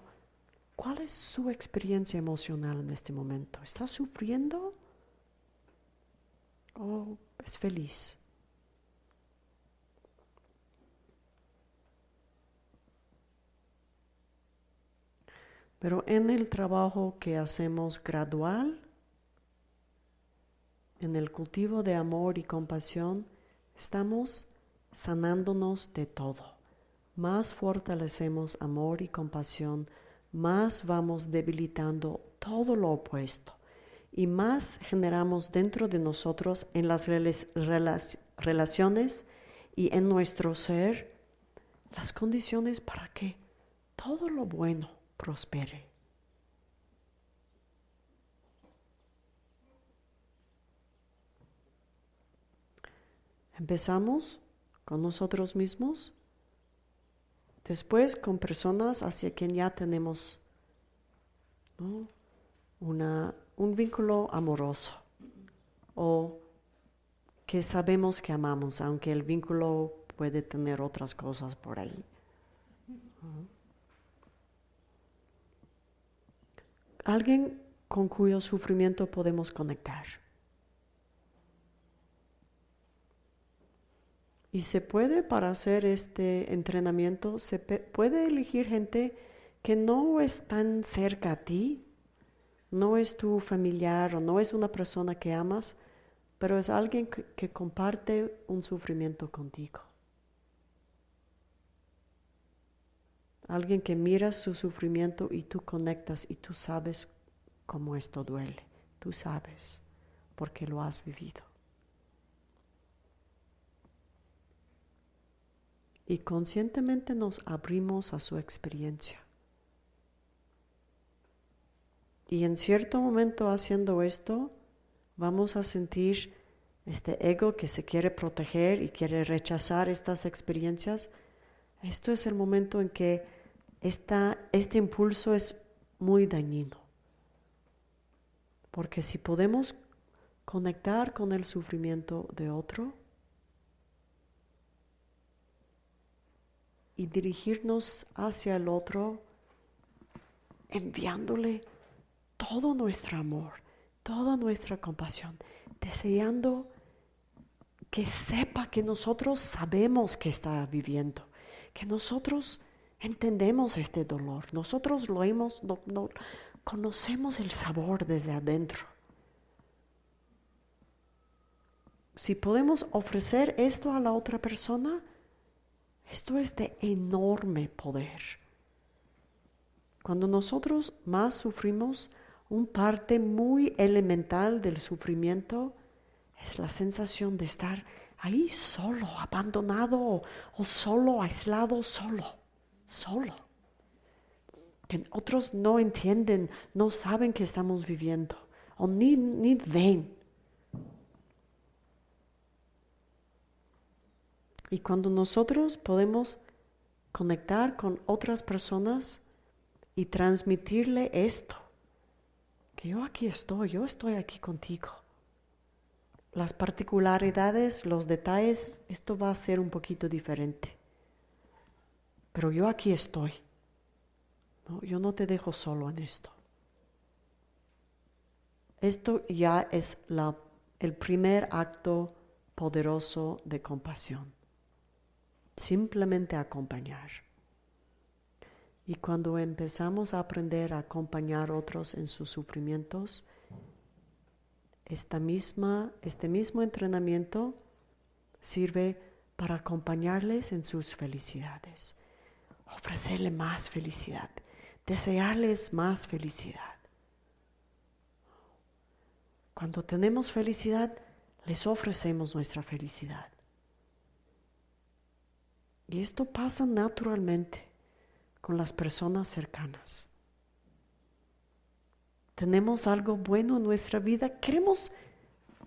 cuál es su experiencia emocional en este momento. ¿Está sufriendo o es feliz? Pero en el trabajo que hacemos gradual, en el cultivo de amor y compasión, Estamos sanándonos de todo. Más fortalecemos amor y compasión, más vamos debilitando todo lo opuesto y más generamos dentro de nosotros en las relaciones y en nuestro ser las condiciones para que todo lo bueno prospere. Empezamos con nosotros mismos, después con personas hacia quien ya tenemos un vínculo amoroso o que sabemos que amamos, aunque el vínculo puede tener otras cosas por ahí. Alguien con cuyo sufrimiento podemos conectar. Y se puede, para hacer este entrenamiento, se puede elegir gente que no es tan cerca a ti, no es tu familiar o no es una persona que amas, pero es alguien que, que comparte un sufrimiento contigo. Alguien que mira su sufrimiento y tú conectas y tú sabes cómo esto duele. Tú sabes porque lo has vivido. Y conscientemente nos abrimos a su experiencia. Y en cierto momento haciendo esto, vamos a sentir este ego que se quiere proteger y quiere rechazar estas experiencias. Esto es el momento en que este impulso es muy dañino. Porque si podemos conectar con el sufrimiento de otro, y dirigirnos hacia el otro enviándole todo nuestro amor, toda nuestra compasión, deseando que sepa que nosotros sabemos que está viviendo, que nosotros entendemos este dolor, nosotros lo hemos, no, conocemos el sabor desde adentro. Si podemos ofrecer esto a la otra persona, esto es de enorme poder. Cuando nosotros más sufrimos, un parte muy elemental del sufrimiento es la sensación de estar ahí solo, abandonado o solo, aislado, solo, solo. que otros no entienden, no saben que estamos viviendo o ni, ni ven. Y cuando nosotros podemos conectar con otras personas y transmitirle esto, que yo aquí estoy, yo estoy aquí contigo. Las particularidades, los detalles, esto va a ser un poquito diferente. Pero yo aquí estoy. yo no te dejo solo en esto. Esto ya es el primer acto poderoso de compasión simplemente acompañar. Y cuando empezamos a aprender a acompañar a otros en sus sufrimientos, esta misma, este mismo entrenamiento sirve para acompañarles en sus felicidades, ofrecerles más felicidad, desearles más felicidad. Cuando tenemos felicidad, les ofrecemos nuestra felicidad. Y esto pasa naturalmente con las personas cercanas. Tenemos algo bueno en nuestra vida, queremos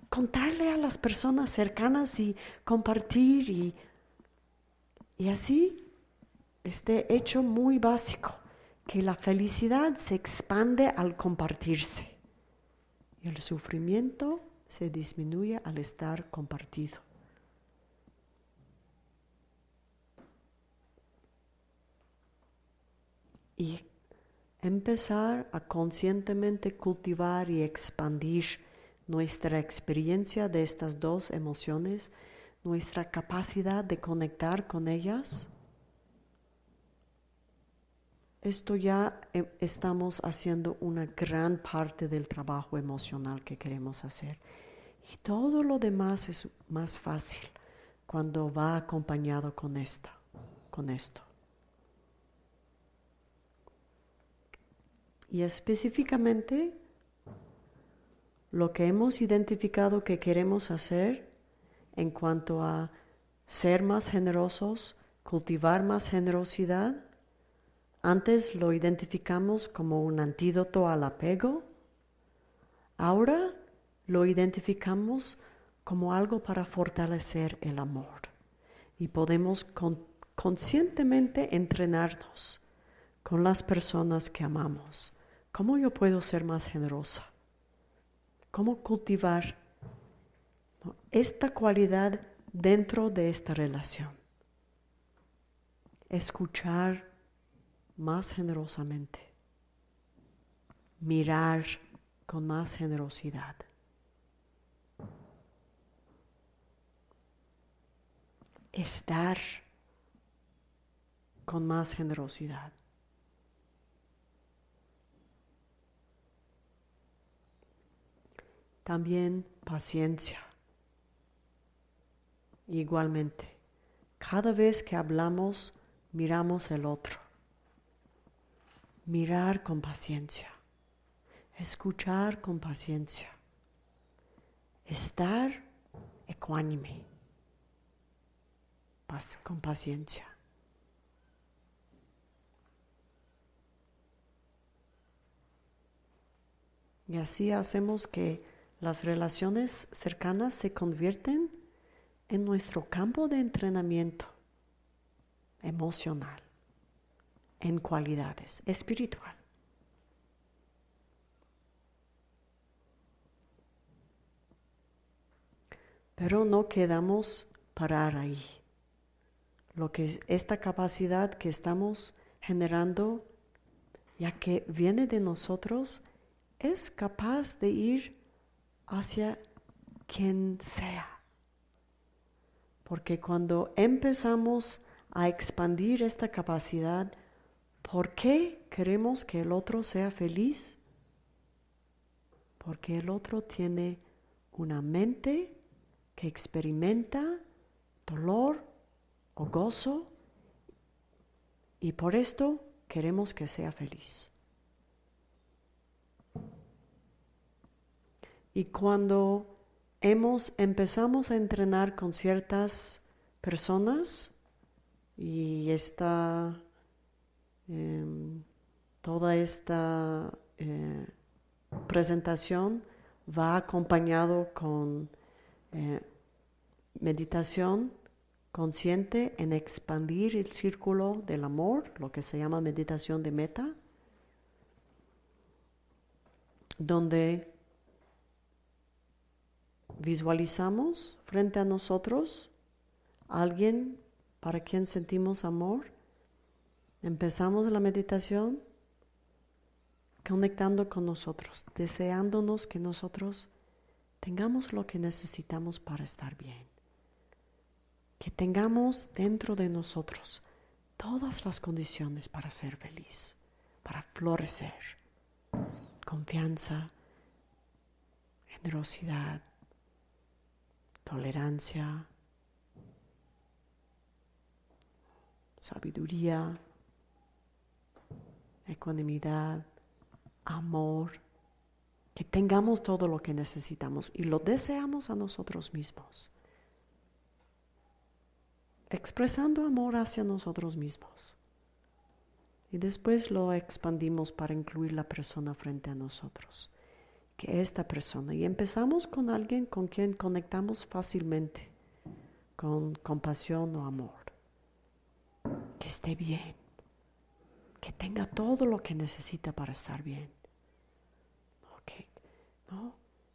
contarle a las personas cercanas y compartir y, y así este hecho muy básico, que la felicidad se expande al compartirse y el sufrimiento se disminuye al estar compartido. Y empezar a conscientemente cultivar y expandir nuestra experiencia de estas dos emociones, nuestra capacidad de conectar con ellas. Esto ya eh, estamos haciendo una gran parte del trabajo emocional que queremos hacer. Y todo lo demás es más fácil cuando va acompañado con esto, con esto. Y específicamente lo que hemos identificado que queremos hacer en cuanto a ser más generosos, cultivar más generosidad, antes lo identificamos como un antídoto al apego, ahora lo identificamos como algo para fortalecer el amor. Y podemos conscientemente entrenarnos con las personas que amamos ¿Cómo yo puedo ser más generosa? ¿Cómo cultivar esta cualidad dentro de esta relación? Escuchar más generosamente, mirar con más generosidad. Estar con más generosidad. También paciencia. Igualmente, cada vez que hablamos, miramos el otro. Mirar con paciencia. Escuchar con paciencia. Estar ecuánime. Con paciencia. Y así hacemos que las relaciones cercanas se convierten en nuestro campo de entrenamiento emocional, en cualidades espiritual. Pero no quedamos parar ahí. Lo que esta capacidad que estamos generando, ya que viene de nosotros, es capaz de ir hacia quien sea. Porque cuando empezamos a expandir esta capacidad, ¿por qué queremos que el otro sea feliz? Porque el otro tiene una mente que experimenta dolor o gozo y por esto queremos que sea feliz. Y cuando hemos, empezamos a entrenar con ciertas personas y esta em, toda esta eh, presentación va acompañado con eh, meditación consciente en expandir el círculo del amor, lo que se llama meditación de meta, donde visualizamos frente a nosotros a alguien para quien sentimos amor. Empezamos la meditación conectando con nosotros, deseándonos que nosotros tengamos lo que necesitamos para estar bien. Que tengamos dentro de nosotros todas las condiciones para ser feliz, para florecer. Confianza, generosidad, tolerancia, sabiduría, ecuanimidad, amor, que tengamos todo lo que necesitamos y lo deseamos a nosotros mismos, expresando amor hacia nosotros mismos. Y después lo expandimos para incluir la persona frente a nosotros, que esta persona. Y empezamos con alguien con quien conectamos fácilmente, con compasión o amor. Que esté bien que tenga todo lo que necesita para estar bien.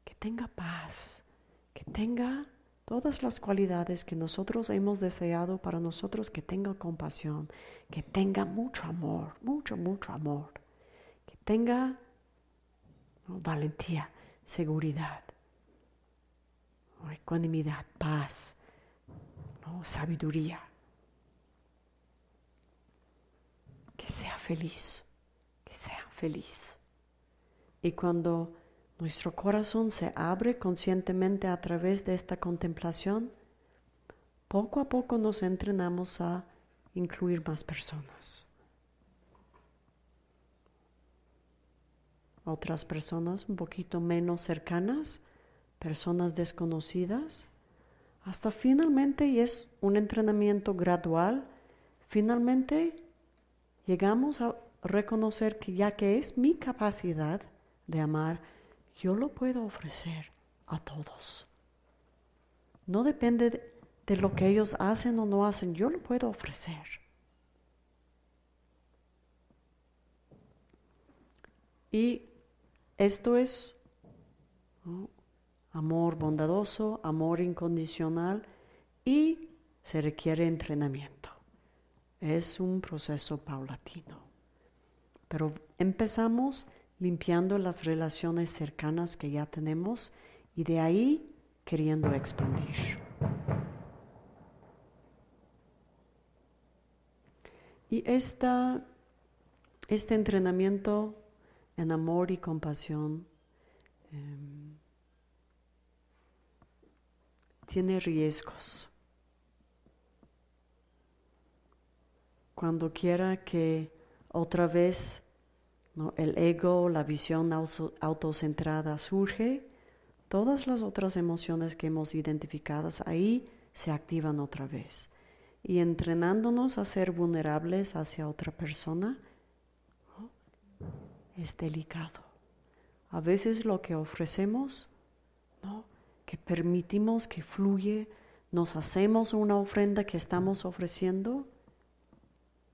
Que tenga paz, que tenga todas las cualidades que nosotros hemos deseado para nosotros, que tenga compasión, que tenga mucho amor, mucho, mucho amor, que tenga valentía, seguridad, ecuanimidad, paz, sabiduría. que sea feliz, que sea feliz. Y cuando nuestro corazón se abre conscientemente a través de esta contemplación, poco a poco nos entrenamos a incluir más personas. Otras personas un poquito menos cercanas, personas desconocidas, hasta finalmente, y es un entrenamiento gradual, finalmente llegamos a reconocer que ya que es mi capacidad de amar, yo lo puedo ofrecer a todos. No depende de, lo que ellos hacen o no hacen, yo lo puedo ofrecer. Y esto es amor bondadoso, amor incondicional y se requiere entrenamiento. Es un proceso paulatino. Pero empezamos limpiando las relaciones cercanas que ya tenemos y de ahí queriendo expandir. Y esta, este entrenamiento en amor y compasión em, tiene riesgos. cuando quiera que otra vez el ego, la visión autocentrada surge, todas las otras emociones que hemos identificado ahí se activan otra vez. Y entrenándonos a ser vulnerables hacia otra persona es delicado. A veces lo que ofrecemos, ¿no? que permitimos que fluye, nos hacemos una ofrenda que estamos ofreciendo,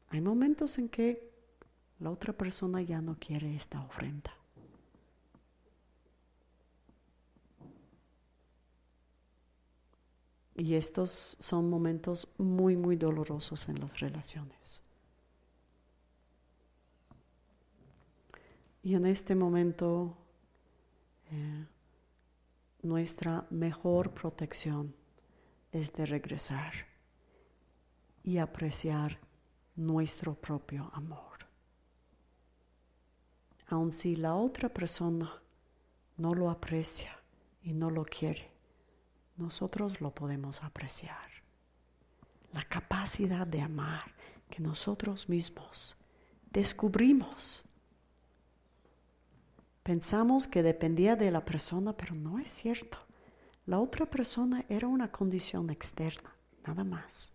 hay momentos en que la otra persona ya no quiere esta ofrenda. Y estos son momentos muy, muy dolorosos en las relaciones. Y en este momento, eh, nuestra mejor protección es de regresar y apreciar nuestro propio amor. Aun si la otra persona no lo aprecia y no lo quiere, nosotros lo podemos apreciar. La capacidad de amar que nosotros mismos descubrimos. Pensamos que dependía de la persona, pero no es cierto. La otra persona era una condición externa, nada más.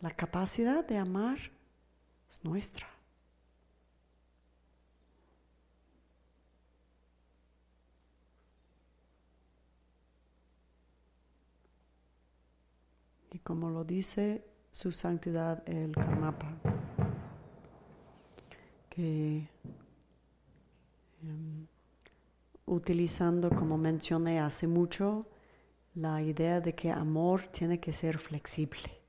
La capacidad de amar es nuestra. Y como lo dice su santidad el Karmapa, que em, utilizando, como mencioné hace mucho, la idea de que amor tiene que ser flexible.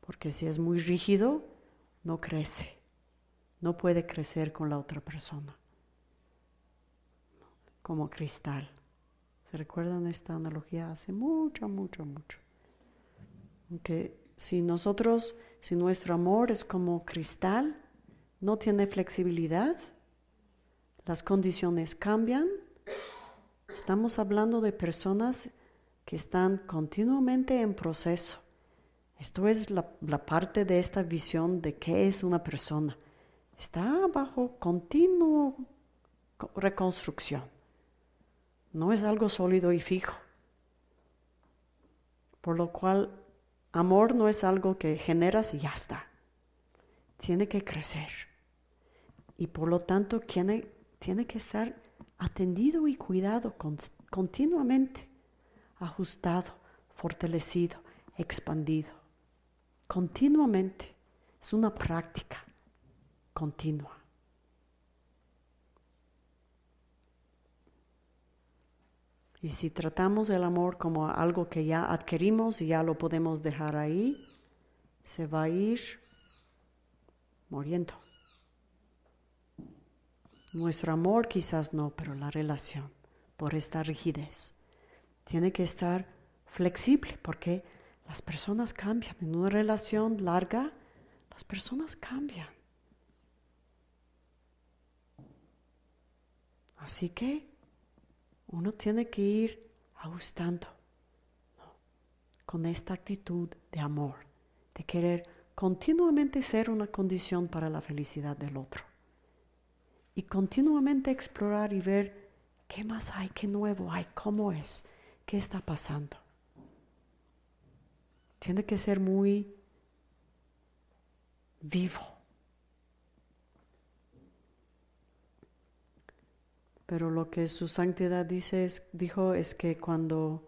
Porque si es muy rígido, no crece. No puede crecer con la otra persona. Como cristal. ¿Se recuerdan esta analogía hace mucho, mucho, mucho? Que si nosotros, si nuestro amor es como cristal, no tiene flexibilidad, las condiciones cambian, estamos hablando de personas que están continuamente en proceso. Esto es la, parte de esta visión de qué es una persona. Está bajo continuo reconstrucción. No es algo sólido y fijo. Por lo cual, amor no es algo que generas y ya está. Tiene que crecer. Y por lo tanto, tiene, tiene que estar atendido y cuidado continuamente, ajustado, fortalecido, expandido, continuamente. Es una práctica continua. Y si tratamos el amor como algo que ya adquirimos y ya lo podemos dejar ahí, se va a ir muriendo. Nuestro amor quizás no, pero la relación, por esta rigidez, tiene que estar flexible porque las personas cambian. En una relación larga, las personas cambian. Así que uno tiene que ir ajustando con esta actitud de amor, de querer continuamente ser una condición para la felicidad del otro y continuamente explorar y ver qué más hay, qué nuevo hay, cómo es, qué está pasando. Tiene que ser muy vivo. Pero lo que su santidad dice dijo es que cuando,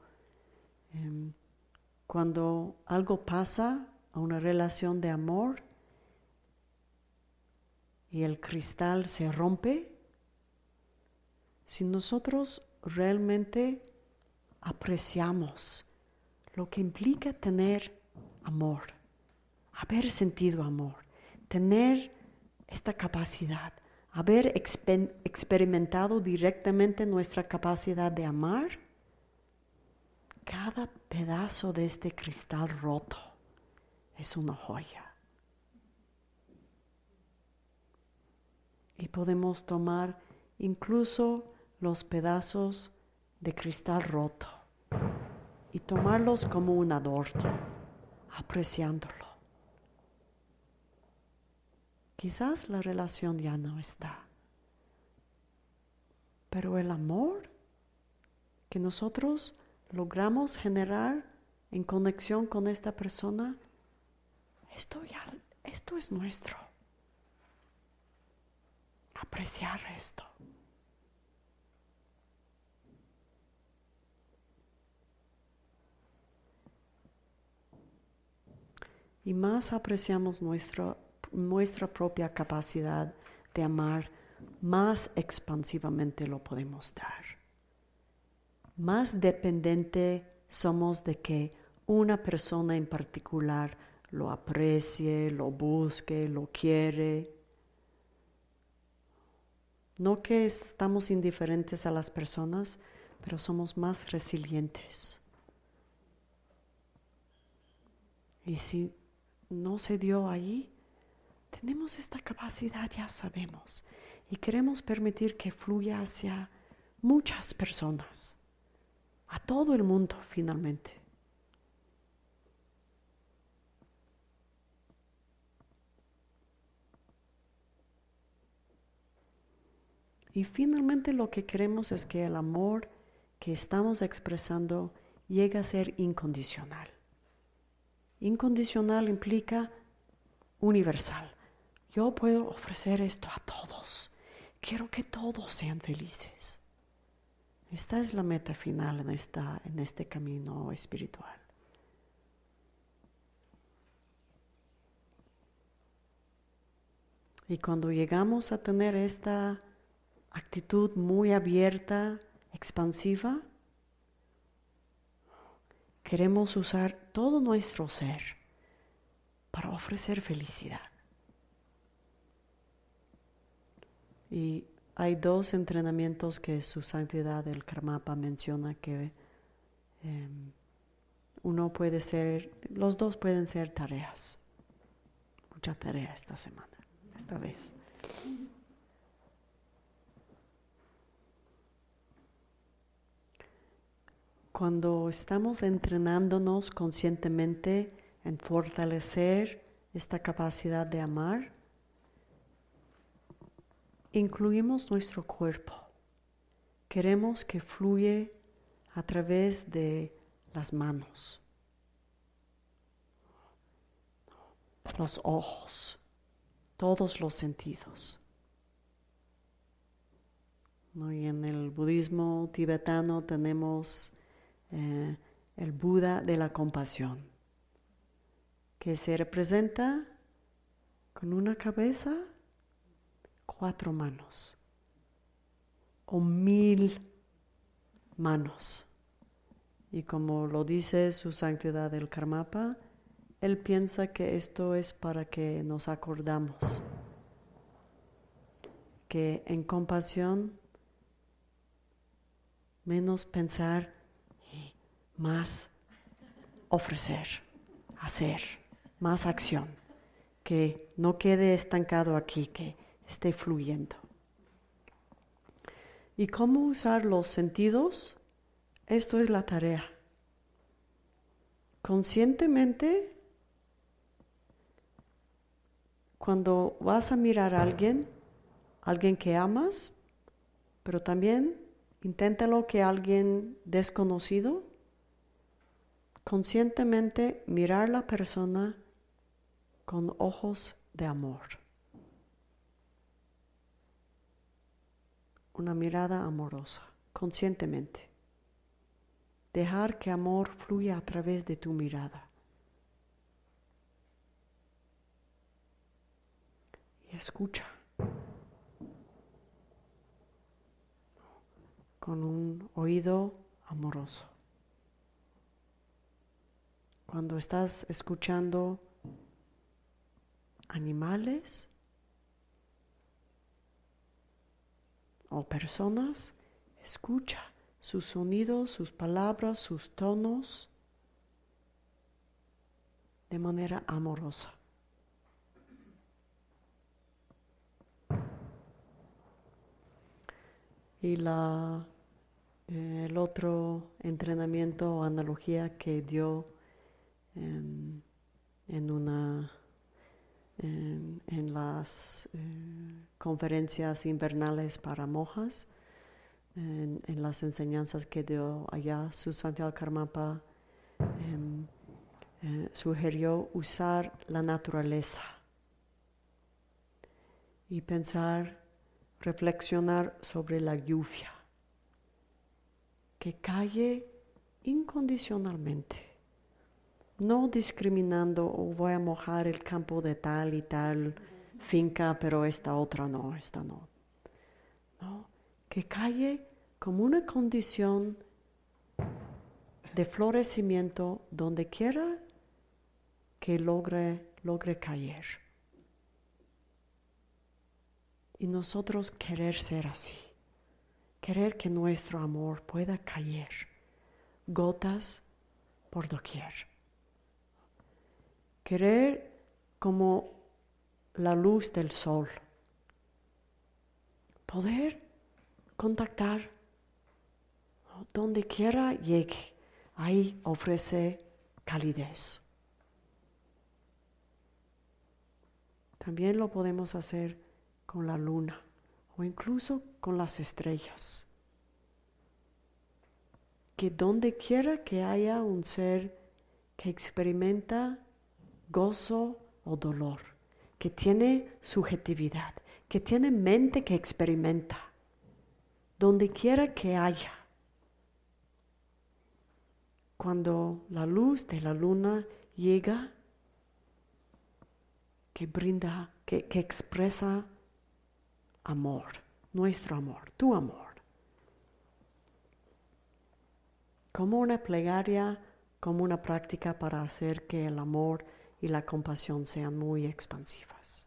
em, cuando algo pasa a una relación de amor, y el cristal se rompe, si nosotros realmente apreciamos lo que implica tener amor, haber sentido amor, tener esta capacidad, haber experimentado directamente nuestra capacidad de amar, cada pedazo de este cristal roto es una joya. Y podemos tomar incluso los pedazos de cristal roto y tomarlos como un adorno, apreciándolo. Quizás la relación ya no está, pero el amor que nosotros logramos generar en conexión con esta persona, esto ya, esto es nuestro apreciar esto. Y más apreciamos nuestra, nuestra propia capacidad de amar, más expansivamente lo podemos dar. Más dependiente somos de que una persona en particular lo aprecie, lo busque, lo quiere, no que estamos indiferentes a las personas, pero somos más resilientes. Y si no se dio ahí, tenemos esta capacidad, ya sabemos, y queremos permitir que fluya hacia muchas personas, a todo el mundo finalmente. Y finalmente lo que queremos es que el amor que estamos expresando llegue a ser incondicional. Incondicional implica universal. Yo puedo ofrecer esto a todos. Quiero que todos sean felices. Esta es la meta final en, esta, en este camino espiritual. Y cuando llegamos a tener esta actitud muy abierta, expansiva, queremos usar todo nuestro ser para ofrecer felicidad. Y hay dos entrenamientos que su santidad el Karmapa menciona que em, uno puede ser, los dos pueden ser tareas. Mucha tarea esta semana, esta vez. Cuando estamos entrenándonos conscientemente en fortalecer esta capacidad de amar, incluimos nuestro cuerpo. Queremos que fluye a través de las manos, los ojos, todos los sentidos. Y en el budismo tibetano tenemos eh, el Buda de la compasión, que se representa con una cabeza, cuatro manos o mil manos. Y como lo dice su santidad el Karmapa, él piensa que esto es para que nos acordamos que en compasión menos pensar más ofrecer, hacer, más acción, que no quede estancado aquí, que esté fluyendo. ¿Y cómo usar los sentidos? Esto es la tarea. Conscientemente, cuando vas a mirar a alguien, alguien que amas, pero también inténtalo que alguien desconocido, conscientemente mirar la persona con ojos de amor. Una mirada amorosa, conscientemente dejar que amor fluya a través de tu mirada. Y escucha con un oído amoroso. Cuando estás escuchando animales o personas, escucha sus sonidos, sus palabras, sus tonos de manera amorosa. Y la, eh, el otro entrenamiento o analogía que dio en, una en, las eh, conferencias invernales para mojas en, las enseñanzas que dio allá, su Santiago Karmapa em, eh, sugirió usar la naturaleza y pensar, reflexionar sobre la lluvia, que cae incondicionalmente, no discriminando o oh, voy a mojar el campo de tal y tal finca, pero esta otra no, esta no. No, que cae como una condición de florecimiento donde quiera que logre, logre caer. Y nosotros querer ser así, querer que nuestro amor pueda caer, gotas por doquier. Querer como la luz del sol, poder contactar donde quiera llegue. Ahí ofrece calidez. También lo podemos hacer con la luna o incluso con las estrellas. Que donde quiera que haya un ser que experimenta gozo o dolor, que tiene subjetividad, que tiene mente que experimenta, donde quiera que haya. Cuando la luz de la luna llega, que brinda que, que expresa amor, nuestro amor, tu amor. Como una plegaria, como una práctica para hacer que el amor y la compasión sean muy expansivas.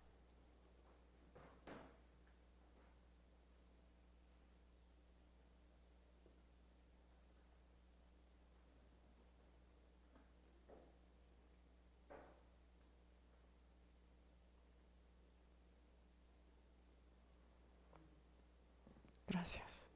Gracias.